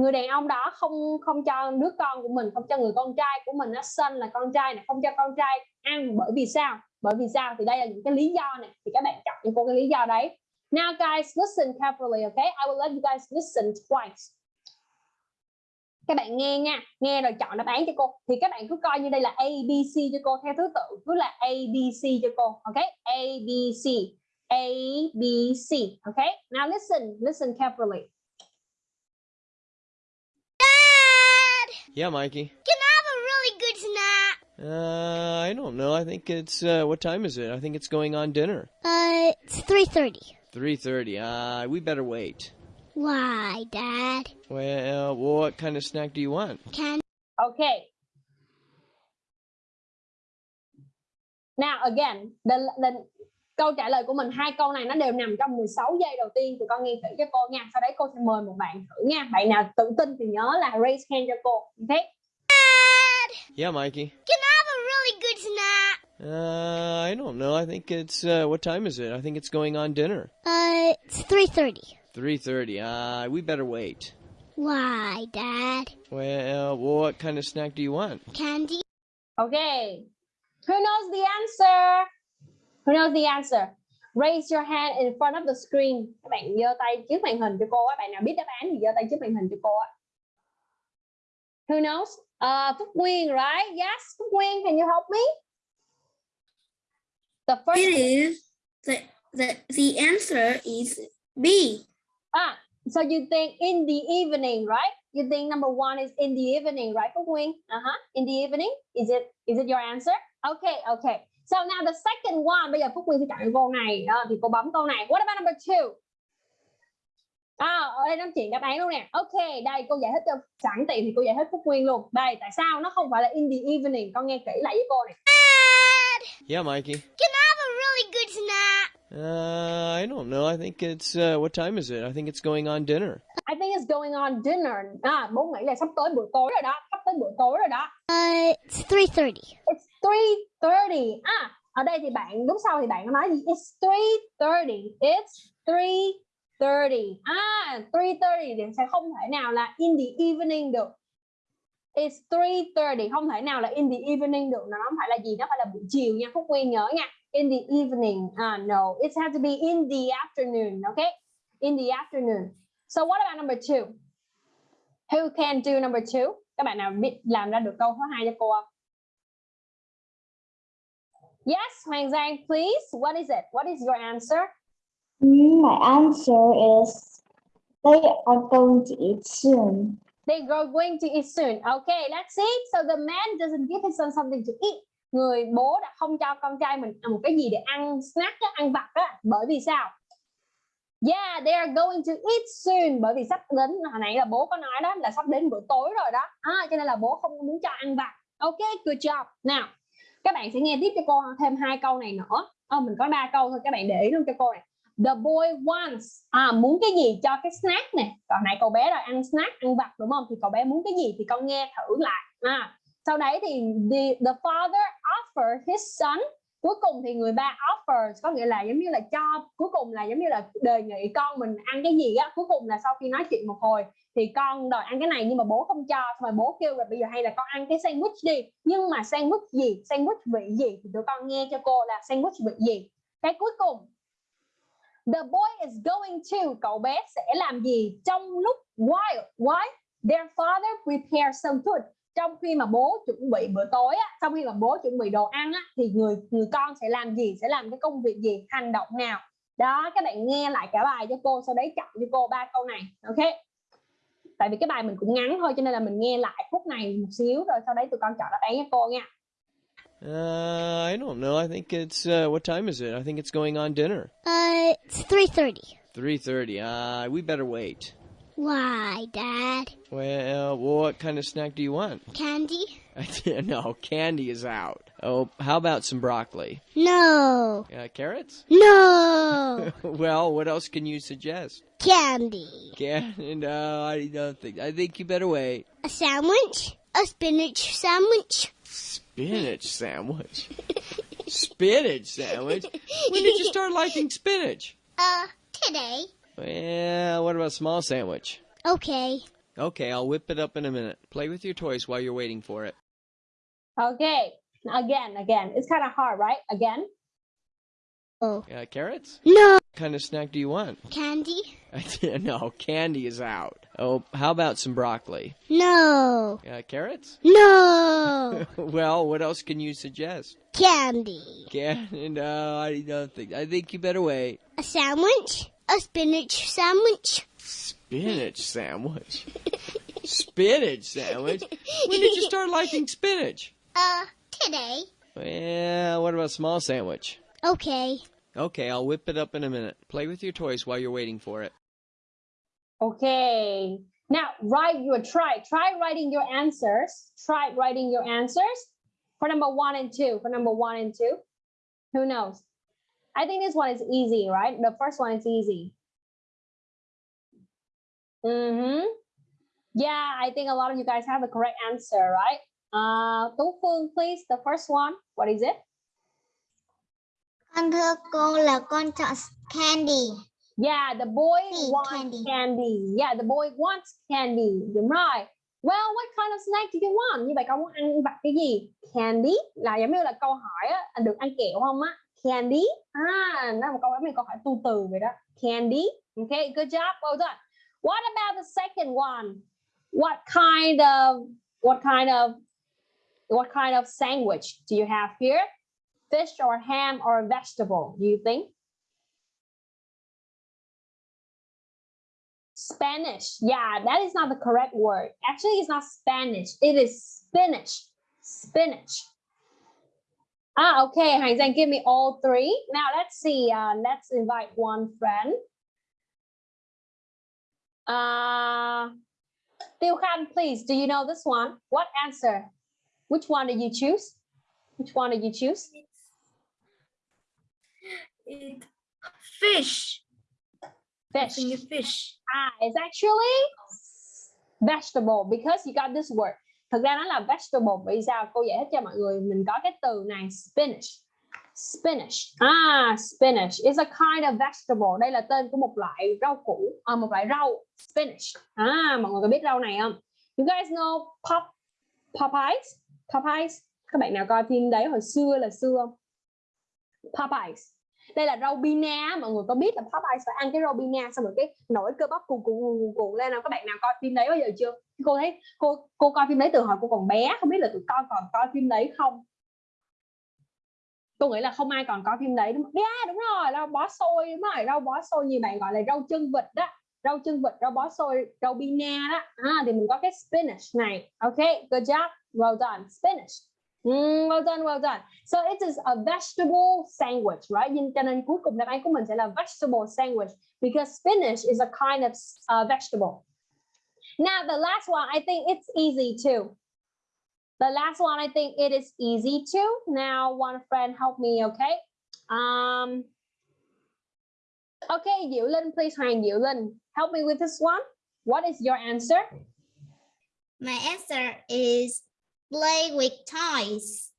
người đàn ông đó không không cho đứa con của mình, không cho người con trai của mình nó sinh là con trai này, không cho con trai ăn. Bởi vì sao? Bởi vì sao? Thì đây là những cái lý do này. Thì các bạn chọn cho cô cái lý do đấy. Now, guys, listen carefully, okay? I will let you guys listen twice. Các bạn nghe nha. Nghe rồi chọn đáp án cho cô. Thì các bạn cứ coi như đây là A, B, C cho cô theo thứ tự. Cứ là A, B, C cho cô, okay? A, B, C. A, B, C, okay? Now, listen. Listen carefully. Yeah, Mikey. Can I have a really good snack? Uh, I don't know. I think it's uh, what time is it? I think it's going on dinner. Uh, it's 3.30. Three thirty. Uh, we better wait. Why, Dad? Well, what kind of snack do you want? Can Okay. Now again, the, the, câu trả lời của mình hai câu này nó đều nằm trong 16 giây đầu tiên tụi con nghe kỹ cho cô nha. Sau đấy cô sẽ mời một bạn thử nha. Bạn nào tự tin thì nhớ là raise hand cho cô. Okay? Yeah, Mikey. Can I have a really good snack? Uh, I don't know. I think it's uh, what time is it? I think it's going on dinner. Uh, it's 3.30. Three thirty. Uh, we better wait. Why, Dad? Well, what kind of snack do you want? Candy? Okay. Who knows the answer? Who knows the answer? Raise your hand in front of the screen. Các bạn giơ tay trước màn hình cho cô á. Bạn nào biết đáp án thì giơ tay trước màn hình cho cô á. Who knows? Uh, Phúc Nguyên, right? Yes, Phúc Nguyên, can you help me? The first It is the the the answer is B. Ah, So you think in the evening, right? You think number one is in the evening, right, Phúc Nguyên? Uh-huh. In the evening, is it is it your answer? Okay, okay. So now the second one, bây giờ Phúc Nguyên sẽ chọn câu này, đó, thì cô bấm câu này. What about number two? À, ở đây nó chuyển đáp án luôn nè. Ok, đây cô giải thích cho sẵn tiện thì cô giải thích Phúc Nguyên luôn. Đây, tại sao nó không phải là in the evening? Con nghe kỹ lại với cô này. Yeah, Mikey. Can I have a really good snack? Uh, I don't know. I think it's uh, what time is it? I think it's going on dinner. I think it's going on dinner. À, bố nghĩ là sắp tới bữa tối rồi đó, sắp tới bữa tối rồi đó. Uh, it's 3.30. It's 3:30. À, ở đây thì bạn đúng sau thì bạn nói gì? It's 3:30. It's 3:30. À, 3:30 thì sẽ không thể nào là in the evening được. It's 3:30 không thể nào là in the evening được. Nó không phải là gì, nó phải là buổi chiều nha. Phúc Nguyên nhớ nha. In the evening. À, no, it has to be in the afternoon. Okay? In the afternoon. So what about number two? Who can do number two? Các bạn nào biết làm ra được câu thứ hai cho cô không? Yes, Hoàng Giang, please. What is it? What is your answer? My answer is they are going to eat soon. They are going to eat soon. Okay, let's see. So the man doesn't give his son something to eat. Người bố đã không cho con trai mình một cái gì để ăn snack, ăn vặt á. Bởi vì sao? Yeah, they are going to eat soon. Bởi vì sắp đến, hồi nãy là bố có nói đó là sắp đến bữa tối rồi đó. À, cho nên là bố không muốn cho ăn vặt. Okay, good job. Nào, các bạn sẽ nghe tiếp cho cô thêm hai câu này nữa. à, mình có ba câu thôi, các bạn để ý luôn cho cô này. The boy wants à, muốn cái gì cho cái snack nè. Còn nãy cậu bé rồi ăn snack, ăn vặt đúng không? Thì cậu bé muốn cái gì thì con nghe thử lại. À, sau đấy thì the, the father offered his son cuối cùng thì người ba offers, có nghĩa là giống như là cho, cuối cùng là giống như là đề nghị con mình ăn cái gì á, cuối cùng là sau khi nói chuyện một hồi thì con đòi ăn cái này nhưng mà bố không cho, xong rồi bố kêu là bây giờ hay là con ăn cái sandwich đi. Nhưng mà sandwich gì? Sandwich vị gì? Thì tụi con nghe cho cô là sandwich vị gì. Cái cuối cùng, the boy is going to, cậu bé sẽ làm gì trong lúc while why their father prepare some food? Trong khi mà bố chuẩn bị bữa tối á, trong khi mà bố chuẩn bị đồ ăn á, thì người người con sẽ làm gì sẽ làm cái công việc gì hành động nào đó các bạn nghe lại cả bài cho cô sau đấy chọn cho cô ba câu này ok tại vì cái bài mình cũng ngắn thôi cho nên là mình nghe lại phút này một xíu rồi sau đấy tụi con chọn đáp án cho cô nha Uh, I don't know. I think it's uh, what time is it? I think it's going on dinner. Uh, it's 3.30. Three thirty. Uh, we better wait. Why, Dad? Well, what kind of snack do you want? Candy? no, candy is out. Oh, how about some broccoli? No. Uh, carrots? No. well, what else can you suggest? Candy. Candy? no, I don't think. I think you better wait. A sandwich? A spinach sandwich? Spinach sandwich. spinach sandwich. When did you start liking spinach? Uh, today. Well, what about a small sandwich? Okay. Okay, I'll whip it up in a minute. Play with your toys while you're waiting for it. okay again again it's kind of hard right again Oh. Uh, carrots? No. What kind of snack do you want? Candy? no, candy is out. Oh, how about some broccoli? No. Uh, carrots? No. well, what else can you suggest? Candy. Candy? no, I don't think. I think you better wait. A sandwich? A spinach sandwich? Spinach sandwich. spinach sandwich. When did you start liking spinach? Uh, today. Well, what about a small sandwich? Okay. Okay, I'll whip it up in a minute. Play with your toys while you're waiting for it. Okay. Now write your try. Try writing your answers. Try writing your answers for number one and two. For number one and two. Who knows? I think this one is easy, right? The first one is easy. Mm-hmm. Yeah, I think a lot of you guys have the correct answer, right? Uh, Tu Phương, please. The first one. What is it? Con thưa cô là con chọn candy. Yeah, the boy Hmm, wants candy. candy. Yeah, the boy wants candy. Đúng rồi. Well, what kind of snack do you want? Như vậy con muốn ăn vặt cái gì? Candy là giống như là câu hỏi á, được ăn kẹo không á? Candy. À, nó một câu mình câu hỏi tu từ vậy đó. Candy. Okay, good job. Well done. What about the second one? What kind of what kind of what kind of sandwich do you have here? Fish or ham or vegetable, do you think? Spanish. Yeah, that is not the correct word. Actually, it's not Spanish. It is spinach. Spinach. Ah, okay. Hoàng Giang, give me all three. Now let's see. Uh, let's invite one friend. Uh, Tiêu Khan, please. Do you know this one? What answer? Which one did you choose? Which one did you choose? It, fish. Fish. fish. Ah, it's actually vegetable because you got this word. Thực ra nó là vegetable. Vì sao? Cô giải thích cho mọi người. Mình có cái từ này spinach. Spinach. Ah, spinach is a kind of vegetable. Đây là tên của một loại rau củ, à, một loại rau. Spinach. À, mọi người có biết rau này không? You guys know pop Popeyes? Popeyes. Các bạn nào coi phim đấy hồi xưa là xưa không? Popeyes. Đây là rau bina, mọi người có biết là Popeyes phải ăn cái rau bina xong rồi cái nổi cơ bắp cuồn cuộn cuồn cuộn lên nào các bạn nào coi phim đấy bao giờ chưa? Cô thấy cô cô coi phim đấy từ hồi cô còn bé, không biết là tụi con còn coi phim đấy không? Tôi nghĩ là không ai còn coi phim đấy đúng không? Yeah, đúng rồi, rau bó xôi đúng rồi, rau bó xôi như bạn gọi là rau chân vịt đó. Rau chân vịt, rau bó xôi, rau bina đó. À, thì mình có cái spinach này. ok good job. Well done. Spinach. Mm, well done, well done. So it is a vegetable sandwich, right? Cho nên cuối cùng đáp án của mình sẽ là vegetable sandwich because spinach is a kind of uh, vegetable. Now the last one, I think it's easy too. The last one, I think it is easy too. Now one friend help me, okay? Um, okay, Diệu Linh, please Hoàng Diệu Linh, help me with this one. What is your answer? My answer is play with toys.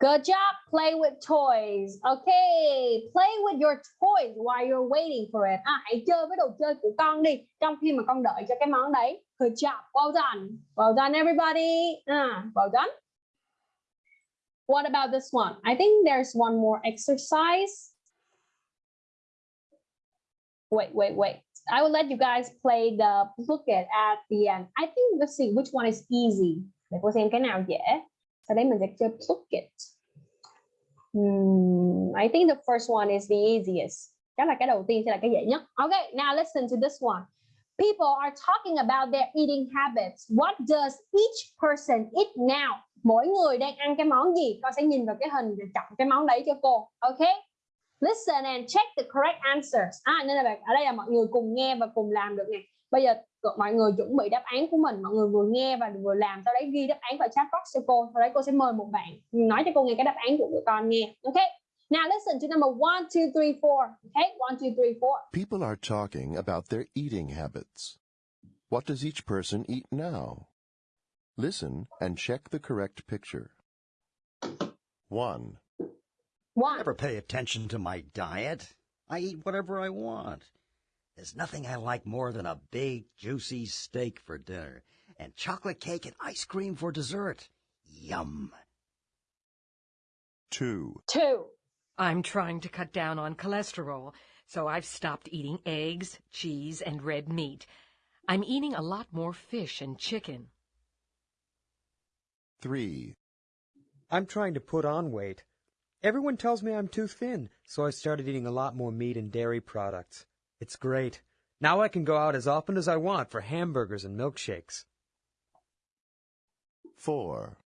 Good job. Play with toys. Okay, play with your toys while you're waiting for it. À, hãy chơi với đồ chơi của con đi trong khi mà con đợi cho cái món đấy. Good job. Well done. Well done, everybody. À, well done. What about this one? I think there's one more exercise. Wait, wait, wait. I will let you guys play the look at at the end. I think let's see which one is easy. Để cô xem cái nào dễ. Sau đấy mình sẽ chơi Phuket. Hmm, I think the first one is the easiest. Chắc là cái đầu tiên sẽ là cái dễ nhất. Okay, now listen to this one. People are talking about their eating habits. What does each person eat now? Mỗi người đang ăn cái món gì? Con sẽ nhìn vào cái hình rồi chọn cái món đấy cho cô. Okay? Listen and check the correct answers. À, nên là bạn- ở đây là mọi người cùng nghe và cùng làm được này. Bây giờ mọi người chuẩn bị đáp án của mình mọi người vừa nghe và vừa làm sau đấy ghi đáp án vào chat box cho cô sau đấy cô sẽ mời một bạn nói cho cô nghe cái đáp án của tụi con nghe ok now listen to number one two three four okay one two three four People are talking about their eating habits. What does each person eat now? Listen and check the correct picture. 1. one never pay attention to my diet. I eat whatever I want. There's nothing I like more than a big, juicy steak for dinner and chocolate cake and ice cream for dessert. Yum. 2. two I'm trying to cut down on cholesterol, so I've stopped eating eggs, cheese, and red meat. I'm eating a lot more fish and chicken. 3. I'm trying to put on weight. Everyone tells me I'm too thin, so I started eating a lot more meat and dairy products. It's great. Now I can go out as often as I want for hamburgers and milkshakes. 4.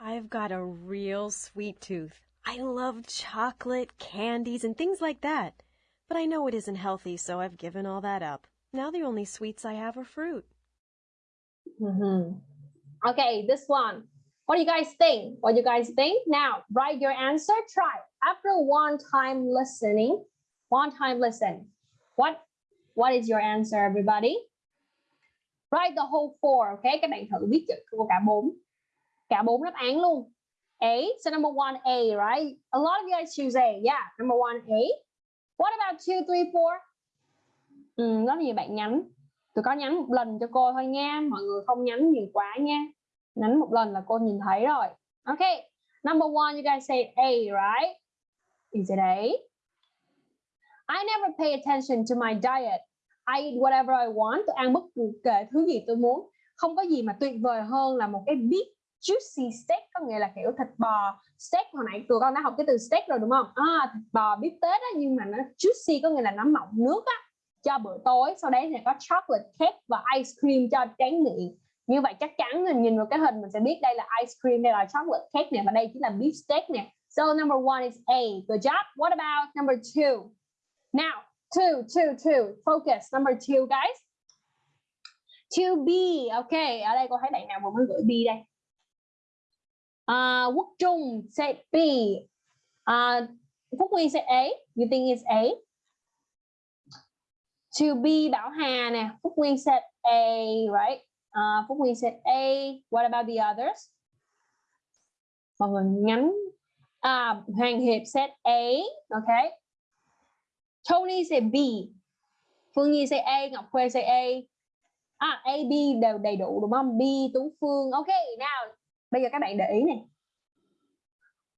I've got a real sweet tooth. I love chocolate, candies, and things like that. But I know it isn't healthy, so I've given all that up. Now the only sweets I have are fruit. Mhm. okay this one what do you guys think what do you guys think now write your answer try after one time listening one time listen what? What is your answer everybody? Write the whole four okay? Các bạn thử viết chữ của cả bốn. Cả bốn đáp án luôn. A so number one A right? A lot of you guys choose A yeah number one A. What about two three four? Ừ, rất nhiều bạn nhắn. Tôi có nhắn một lần cho cô thôi nha. Mọi người không nhắn nhiều quá nha. Nhắn một lần là cô nhìn thấy rồi. Okay number one you guys say A right? Is it A? I never pay attention to my diet. I eat whatever I want tôi ăn bất kể thứ gì tôi muốn. Không có gì mà tuyệt vời hơn là một cái big juicy steak có nghĩa là kiểu thịt bò steak. Hồi nãy tụi con đã học cái từ steak rồi đúng không? À, thịt bò bít tết á nhưng mà nó juicy có nghĩa là nó mọng nước á. Cho bữa tối sau đấy sẽ có chocolate cake và ice cream cho tráng miệng. Như vậy chắc chắn mình nhìn vào cái hình mình sẽ biết đây là ice cream đây là chocolate cake nè và đây chính là beef steak nè. So number one is A. Good job. What about number two? Now two two two. Focus. Number two guys. To be okay ở đây cô thấy bạn nào vừa mới gửi B đây? Uh, Quốc Trung said B. À, uh, Phúc Nguyên sẽ A. You think it's A? To be Bảo Hà nè. Phúc Nguyên sẽ A right? À, uh, Phúc Nguyên said A. What about the others? Mọi người nhắn. À, Hoàng Hiệp said A okay Tony sẽ B Phương Nhi sẽ A Ngọc Khuê sẽ A. À, A B đều đầy đủ đúng không? B Tú Phương. Ok nào. bây giờ các bạn để ý này.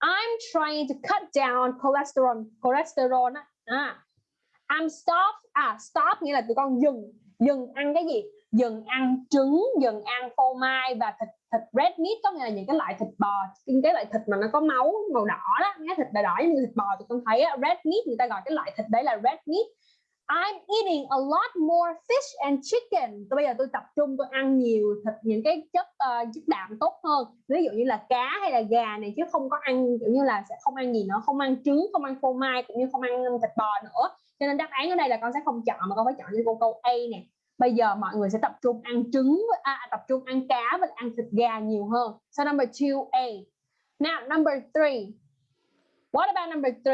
I'm trying to cut down cholesterol cholesterol á. À, I'm stop à stop nghĩa là tụi con dừng. Dừng ăn cái gì? Dừng ăn trứng dừng ăn phô mai và thịt thịt red meat có nghĩa là những cái loại thịt bò những cái loại thịt mà nó có máu màu đỏ đó nghe thịt đỏ đỏ như thịt bò tụi con thấy á, red meat người ta gọi cái loại thịt đấy là red meat I'm eating a lot more fish and chicken. Tôi bây giờ tôi tập trung tôi ăn nhiều thịt những cái chất uh, chất đạm tốt hơn. Ví dụ như là cá hay là gà này chứ không có ăn kiểu như là sẽ không ăn gì nữa, không ăn trứng, không ăn phô mai cũng như không ăn thịt bò nữa. Cho nên đáp án ở đây là con sẽ không chọn mà con phải chọn cho cô câu A nè. Bây giờ mọi người sẽ tập trung ăn trứng à, tập trung ăn cá và ăn thịt gà nhiều hơn. So number 2A. Now number 3. What about number 3?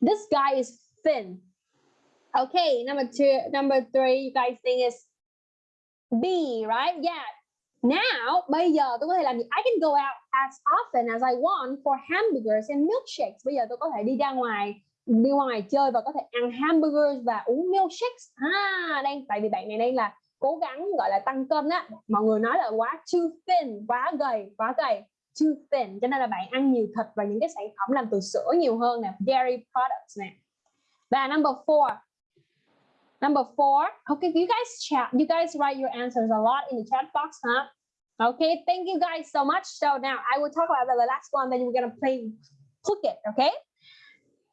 This guy is thin. Okay, number two, number three, you guys think is B, right? Yeah. Now, bây giờ tôi có thể làm gì? I can go out as often as I want for hamburgers and milkshakes. Bây giờ tôi có thể đi ra ngoài, đi ngoài chơi và có thể ăn hamburgers và uống milkshakes. À, đây, tại vì bạn này đây là cố gắng gọi là tăng cân á. Mọi người nói là quá too thin, quá gầy, quá gầy. Too thin, cho nên là bạn ăn nhiều thịt và những cái sản phẩm làm từ sữa nhiều hơn nè, dairy products nè. Và number four, Number four, okay, you guys chat, you guys write your answers a lot in the chat box, huh? Okay, thank you guys so much. So now I will talk about the last one, then we're gonna play click it okay?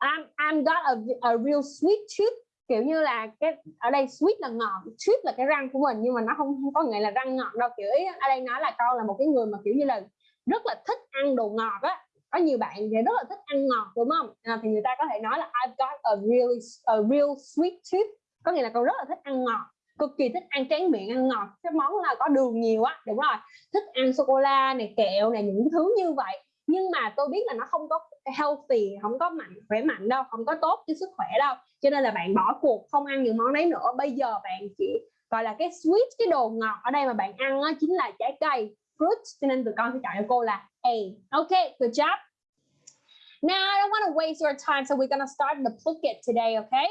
I'm I'm got a, a real sweet tooth, kiểu như là cái ở đây sweet là ngọt, tooth là cái răng của mình nhưng mà nó không, không có nghĩa là răng ngọt đâu. Kiểu ý, ở đây nói là con là một cái người mà kiểu như là rất là thích ăn đồ ngọt á. Có nhiều bạn thì rất là thích ăn ngọt đúng không? À, thì người ta có thể nói là I've got a real, a real sweet tooth có nghĩa là con rất là thích ăn ngọt cực kỳ thích ăn tráng miệng ăn ngọt cái món là có đường nhiều á đúng rồi thích ăn sô cô la này kẹo này những thứ như vậy nhưng mà tôi biết là nó không có healthy không có mạnh khỏe mạnh đâu không có tốt cho sức khỏe đâu. Cho nên là bạn bỏ cuộc không ăn những món đấy nữa. Bây giờ bạn chỉ gọi là cái sweet cái đồ ngọt ở đây mà bạn ăn đó chính là trái cây fruit cho nên tụi con sẽ chọn cho cô là A. Ok good job. Now I don't want to waste your time so we're gonna start the Phuket today okay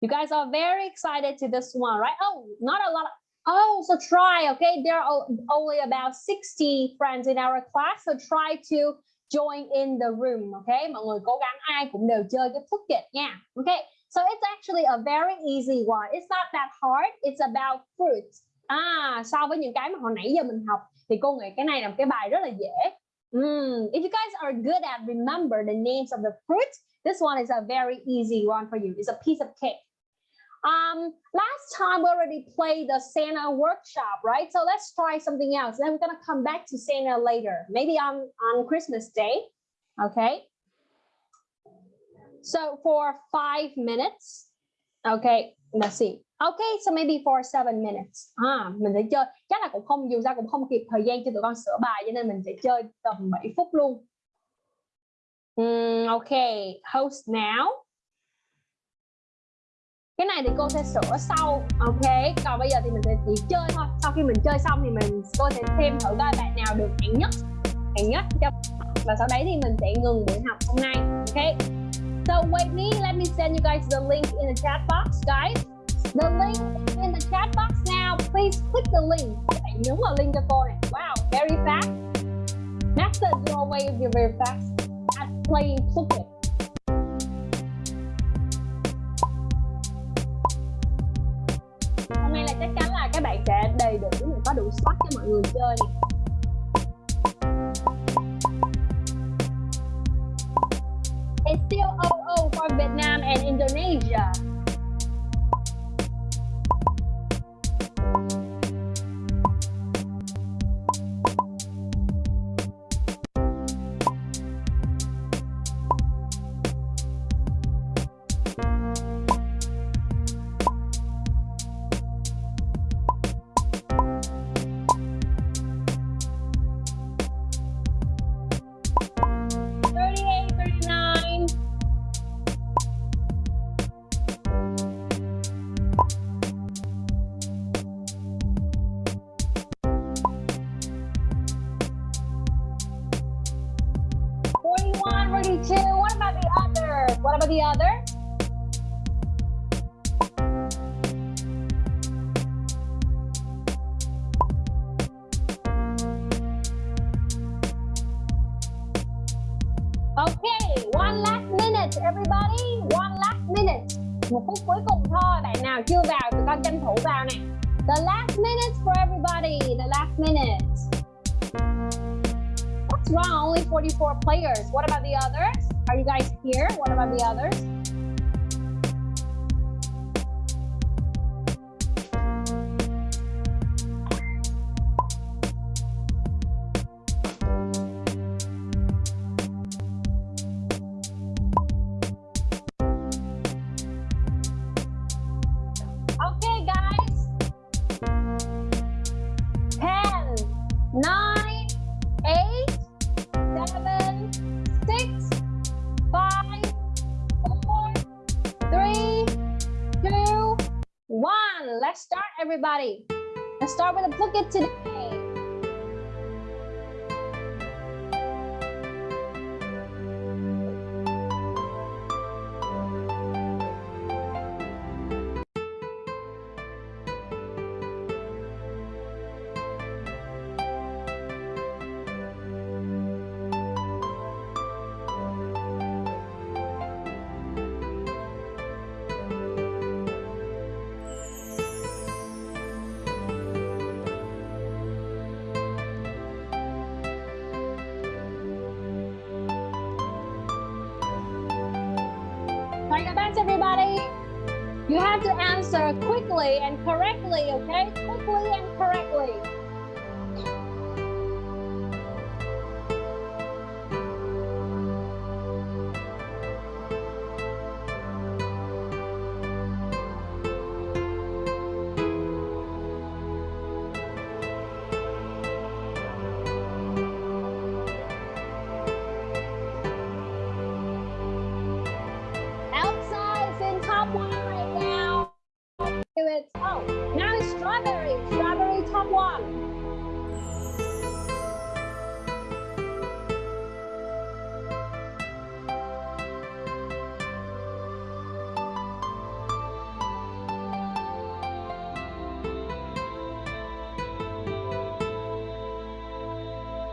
You guys are very excited to this one, right? Oh, not a lot. Of, oh, so try, okay? There are only about 60 friends in our class, so try to join in the room, okay? Mọi người cố gắng ai cũng đều chơi cái Phuket nha. Okay, so it's actually a very easy one. It's not that hard. It's about fruits. À, so với những cái mà hồi nãy giờ mình học thì cô nghĩ cái này là một cái bài rất là dễ. Mm, if you guys are good at remember the names of the fruits, this one is a very easy one for you. It's a piece of cake. Um, last time we already played the Santa workshop, right? So let's try something else. Then we're gonna come back to Santa later, maybe on, on Christmas Day, okay? So for five minutes, okay, let's see. Okay, so maybe for seven minutes. À, mình sẽ chơi, chắc là cũng không, dù sao cũng không kịp thời gian cho tụi con sửa bài, cho nên mình sẽ chơi tầm 7 phút luôn. Mm, okay, host now cái này thì cô sẽ sửa sau ok? Còn bây giờ thì mình sẽ chỉ chơi thôi. Sau khi mình chơi xong thì mình cô sẽ thêm thử coi bạn nào được hạng nhất. Hạng nhất cho và sau đấy thì mình sẽ ngừng buổi học hôm nay ok? So wait me. Let me send you guys the link in the chat box guys. The link in the chat box now. Please click the link. Các bạn nhấn vào link cho cô này. Wow very fast. Master, your way you're very fast. At playing football các bạn sẽ đầy đủ mình có đủ slot cho mọi người chơi. It's still 00 for Vietnam and Indonesia. everybody. Let's start with a look today.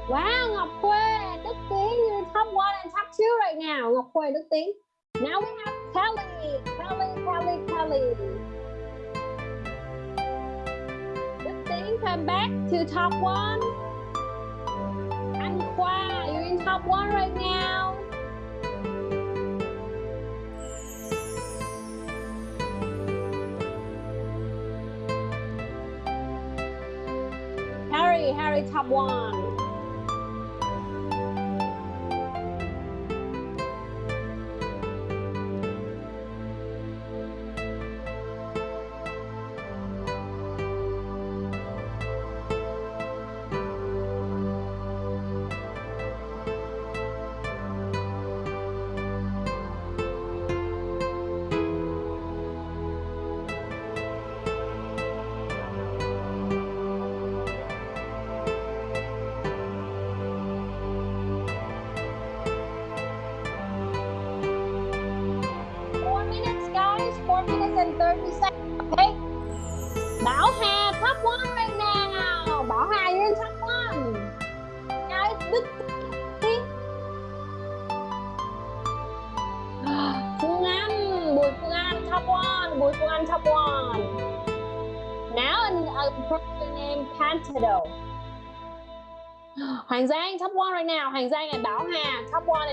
Wow, Ngọc Khuê, Đức Tiến, you top one and top two right now, Ngọc Khuê, Đức Tiến. Now we have Kelly, Kelly, Kelly, Kelly. Đức Tiến come back to top one. Anh Khoa, you're in top one right now. Harry, Harry, top one.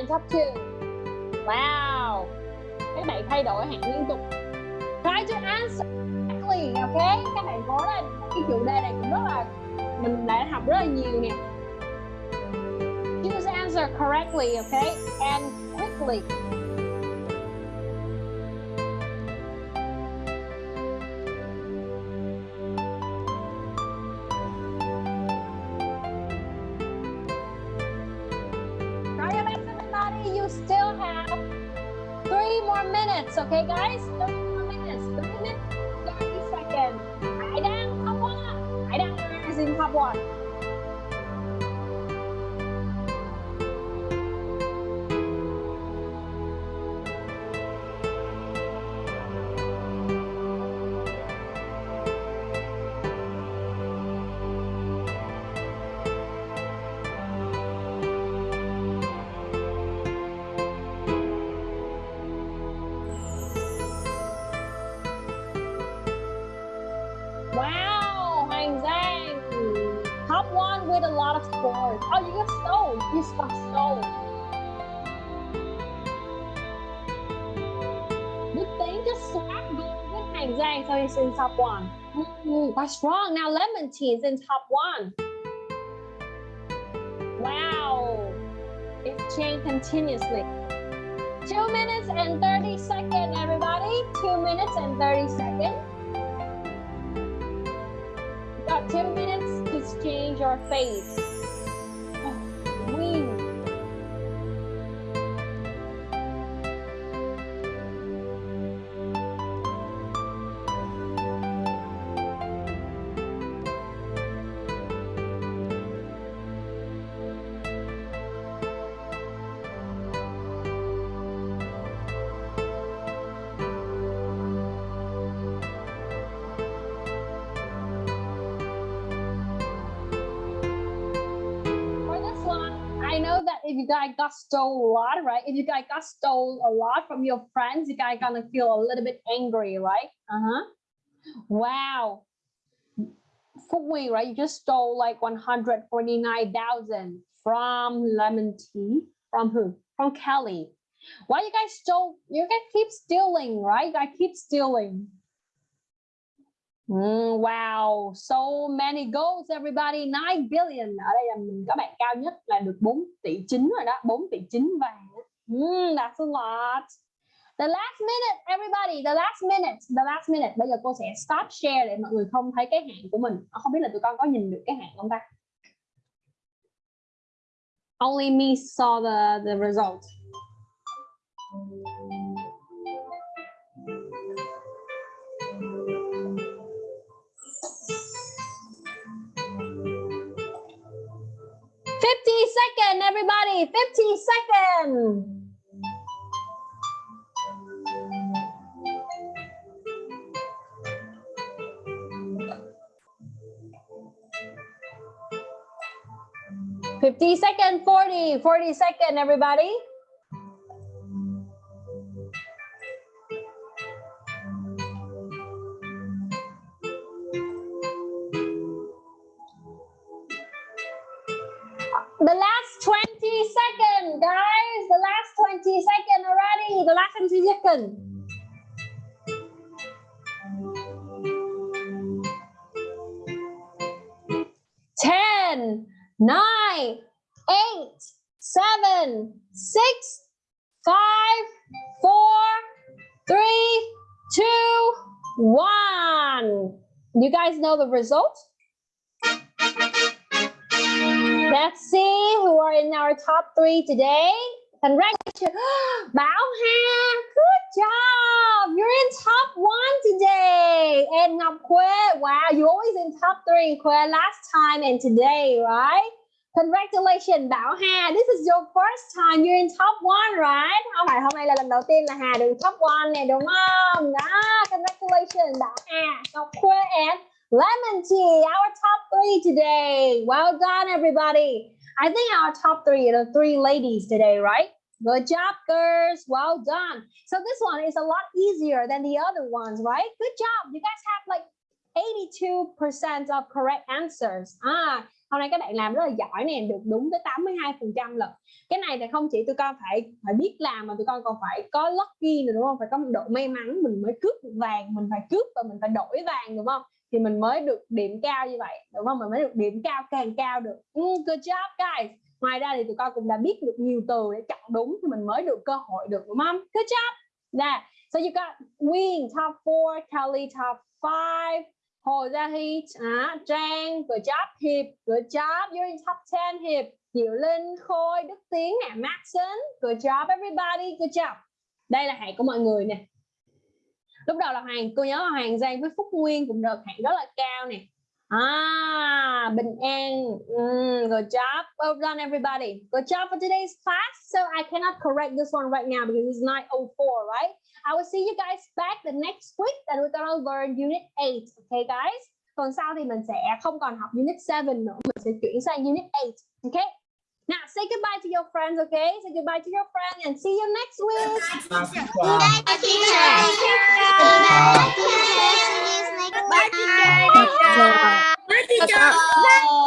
and top Wow. Các bạn thay đổi hạng liên tục. Try to answer quickly, Ok? Các bạn có lên Cái chủ đề này cũng rất là Mình đã học rất là nhiều nè. Choose answer correctly Ok? And quickly. Three more minutes, okay, guys? Three more minutes. Three minutes, 30 seconds. I đang top one. I đang is in top that's wrong. Now Lemon Tea is in top one. Wow. It's changed continuously. Two minutes and 30 seconds, everybody. Two minutes and 30 seconds. got two minutes to change your face. Stole a lot, right? If you guys got stole a lot from your friends, you guys gonna feel a little bit angry, right? Uh-huh. Wow. Fugui, right? You just stole like 149,000 from Lemon Tea. From who? From Kelly. Why you guys stole? You guys keep stealing, right? Guys keep stealing. Mm, wow, so many goals everybody, 9 billion. Ở đây là mình có bạn cao nhất là được 4 tỷ 9 rồi đó, 4 tỷ 9 vàng. Mm, that's a lot. The last minute everybody, the last minute, the last minute. Bây giờ cô sẽ stop share để mọi người không thấy cái hạn của mình. Ờ, không biết là tụi con có nhìn được cái hạn không ta? Only me saw the the result. Fifty second, everybody. Fifty second. Fifty second, 40, 40 second, everybody. Last 20 second. Ten, nine, eight, seven, six, five, four, three, two, one. You guys know the result? Let's see who are in our top three today. Congratulations. Bảo Hà, good job. You're in top one today. And Ngọc Khuê, wow, you always in top three, Khuê, last time and today, right? Congratulations, Bảo Hà. This is your first time you're in top one, right? Không phải hôm nay là lần đầu tiên là Hà được top one này đúng không? Đó, congratulations, Bảo Hà, Ngọc Khuê and Lemon tea, our top three today. Well done, everybody. I think our top three are the three ladies today, right? Good job, girls. Well done. So this one is a lot easier than the other ones, right? Good job. You guys have like 82% of correct answers. À, hôm nay các bạn làm rất là giỏi nè, được đúng tới 82% lần. Cái này thì không chỉ tụi con phải phải biết làm mà tụi con còn phải có lucky nữa đúng không? Phải có một độ may mắn mình mới cướp được vàng, mình phải cướp và mình phải đổi vàng đúng không? Thì mình mới được điểm cao như vậy, đúng không? Mình mới được điểm cao càng cao được. Mm, good job guys. Ngoài ra thì tụi con cũng đã biết được nhiều từ để chọn đúng thì mình mới được cơ hội được đúng không? Good job. nè So you got Win top 4, Kelly top 5, Hồ Gia Hy, à, Trang, good job, Hiệp, good job, you're in top 10, Hiệp, Diệu Linh, Khôi, Đức Tiến, nè, Maxon, good job everybody, good job. Đây là hạng của mọi người nè. Lúc đầu là Hoàng, cô nhớ là Hoàng Giang với Phúc Nguyên cũng được hạng rất là cao nè. Ah, Bình An, mm, good job, well done everybody. Good job for today's class. So I cannot correct this one right now because it's 9.04, right? I will see you guys back the next week and we're gonna learn unit 8, okay guys? Còn sau thì mình sẽ không còn học unit 7 nữa, mình sẽ chuyển sang unit 8, okay? Now say goodbye to your friends, okay? Say goodbye to your friends and see you next week. Bye, teacher. Bye, teacher. Bye, teacher. Bye, teacher.